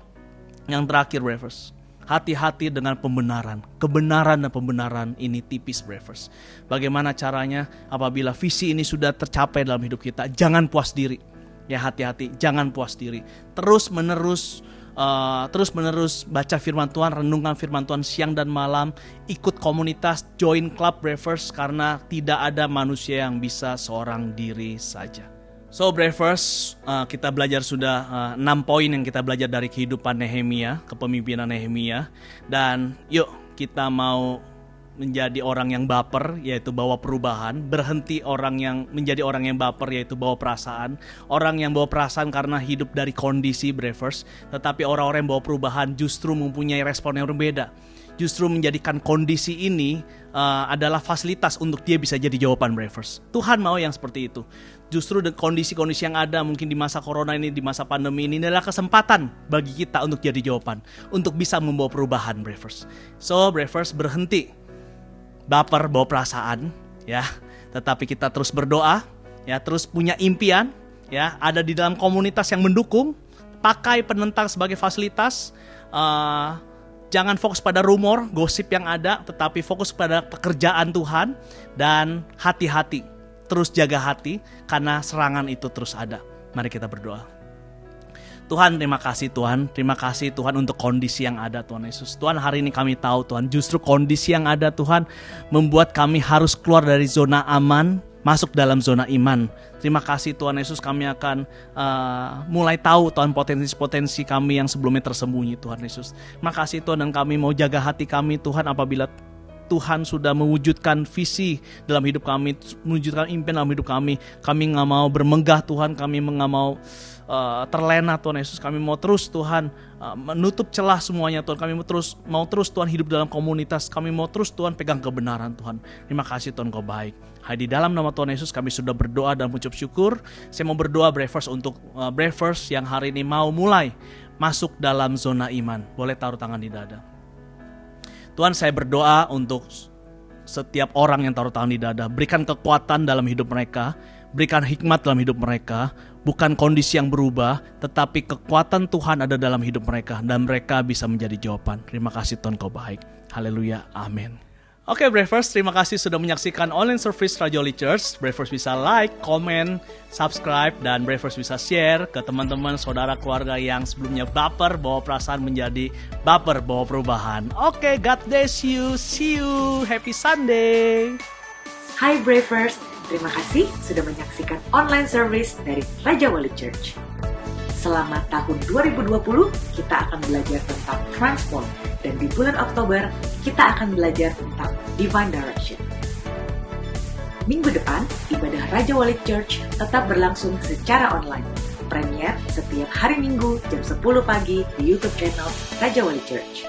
yang terakhir breakfast hati-hati dengan pembenaran. Kebenaran dan pembenaran ini tipis, Bravers. Bagaimana caranya apabila visi ini sudah tercapai dalam hidup kita, jangan puas diri. Ya hati-hati, jangan puas diri. Terus menerus uh, terus menerus baca firman Tuhan, renungkan firman Tuhan siang dan malam, ikut komunitas, join club Bravers karena tidak ada manusia yang bisa seorang diri saja. So Bravers, uh, kita belajar sudah uh, 6 poin yang kita belajar dari kehidupan Nehemia, kepemimpinan Nehemia. Dan yuk kita mau menjadi orang yang baper yaitu bawa perubahan, berhenti orang yang menjadi orang yang baper yaitu bawa perasaan, orang yang bawa perasaan karena hidup dari kondisi Bravers, tetapi orang-orang yang bawa perubahan justru mempunyai respon yang berbeda justru menjadikan kondisi ini uh, adalah fasilitas untuk dia bisa jadi jawaban Bravers. Tuhan mau yang seperti itu. Justru kondisi-kondisi yang ada mungkin di masa corona ini, di masa pandemi ini adalah kesempatan bagi kita untuk jadi jawaban, untuk bisa membawa perubahan Bravers. So Bravers berhenti baper bawa perasaan, ya. Tetapi kita terus berdoa, ya, terus punya impian, ya, ada di dalam komunitas yang mendukung, pakai penentang sebagai fasilitas. Uh, Jangan fokus pada rumor, gosip yang ada, tetapi fokus pada pekerjaan Tuhan dan hati-hati. Terus jaga hati karena serangan itu terus ada. Mari kita berdoa. Tuhan terima kasih Tuhan, terima kasih Tuhan untuk kondisi yang ada Tuhan Yesus. Tuhan hari ini kami tahu Tuhan justru kondisi yang ada Tuhan membuat kami harus keluar dari zona aman masuk dalam zona iman. Terima kasih Tuhan Yesus kami akan uh, mulai tahu Tuhan potensi-potensi kami yang sebelumnya tersembunyi Tuhan Yesus. Terima kasih Tuhan dan kami mau jaga hati kami Tuhan apabila Tuhan sudah mewujudkan visi dalam hidup kami, mewujudkan impian dalam hidup kami. Kami nggak mau bermegah Tuhan, kami nggak mau uh, terlena Tuhan Yesus. Kami mau terus Tuhan uh, menutup celah semuanya Tuhan. Kami mau terus mau terus Tuhan hidup dalam komunitas. Kami mau terus Tuhan pegang kebenaran Tuhan. Terima kasih Tuhan kau baik. Hai di dalam nama Tuhan Yesus kami sudah berdoa dan mengucap syukur. Saya mau berdoa Bravers untuk uh, Bravers yang hari ini mau mulai masuk dalam zona iman. Boleh taruh tangan di dada. Tuhan saya berdoa untuk setiap orang yang taruh tangan di dada. Berikan kekuatan dalam hidup mereka. Berikan hikmat dalam hidup mereka. Bukan kondisi yang berubah, tetapi kekuatan Tuhan ada dalam hidup mereka. Dan mereka bisa menjadi jawaban. Terima kasih Tuhan kau baik. Haleluya. Amin. Oke okay, Bravers, terima kasih sudah menyaksikan online service Rajoli Church. Bravers bisa like, comment, subscribe, dan Bravers bisa share ke teman-teman, saudara, keluarga yang sebelumnya baper bawa perasaan menjadi baper bawa perubahan. Oke, okay, God bless you. See you. Happy Sunday. Hai Bravers, terima kasih sudah menyaksikan online service dari Raja Wali Church. Selama tahun 2020, kita akan belajar tentang transform. Dan di bulan Oktober, kita akan belajar tentang divine direction. Minggu depan, ibadah Raja Wali Church tetap berlangsung secara online. Premier setiap hari Minggu jam 10 pagi di YouTube channel Raja Wali Church.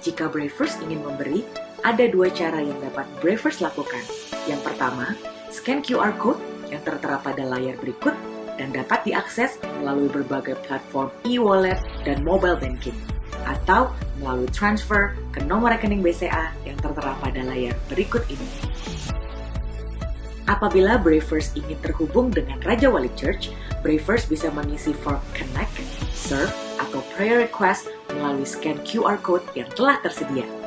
Jika Bravers ingin memberi, ada dua cara yang dapat Bravers lakukan. Yang pertama, scan QR Code yang tertera pada layar berikut dan dapat diakses melalui berbagai platform e-wallet dan mobile banking atau melalui transfer ke nomor rekening BCA yang tertera pada layar berikut ini. Apabila Bravers ingin terhubung dengan Raja Wali Church, Bravers bisa mengisi form Connect, Serve, atau Prayer Request melalui scan QR Code yang telah tersedia.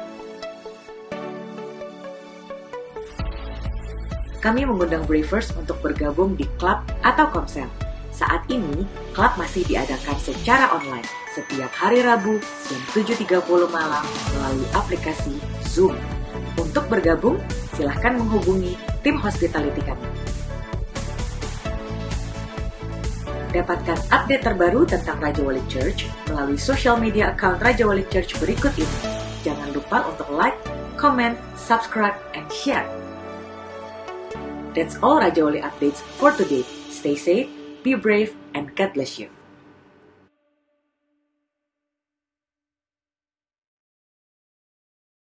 Kami mengundang Bravers untuk bergabung di klub atau komsel saat ini, klub masih diadakan secara online setiap hari Rabu jam 7.30 malam melalui aplikasi Zoom. Untuk bergabung, silahkan menghubungi tim hospitality kami. Dapatkan update terbaru tentang Raja Wali Church melalui social media account Raja Wali Church berikut ini. Jangan lupa untuk like, comment, subscribe, and share. That's all Raja Wali updates for today. Stay safe, be brave, and God bless you.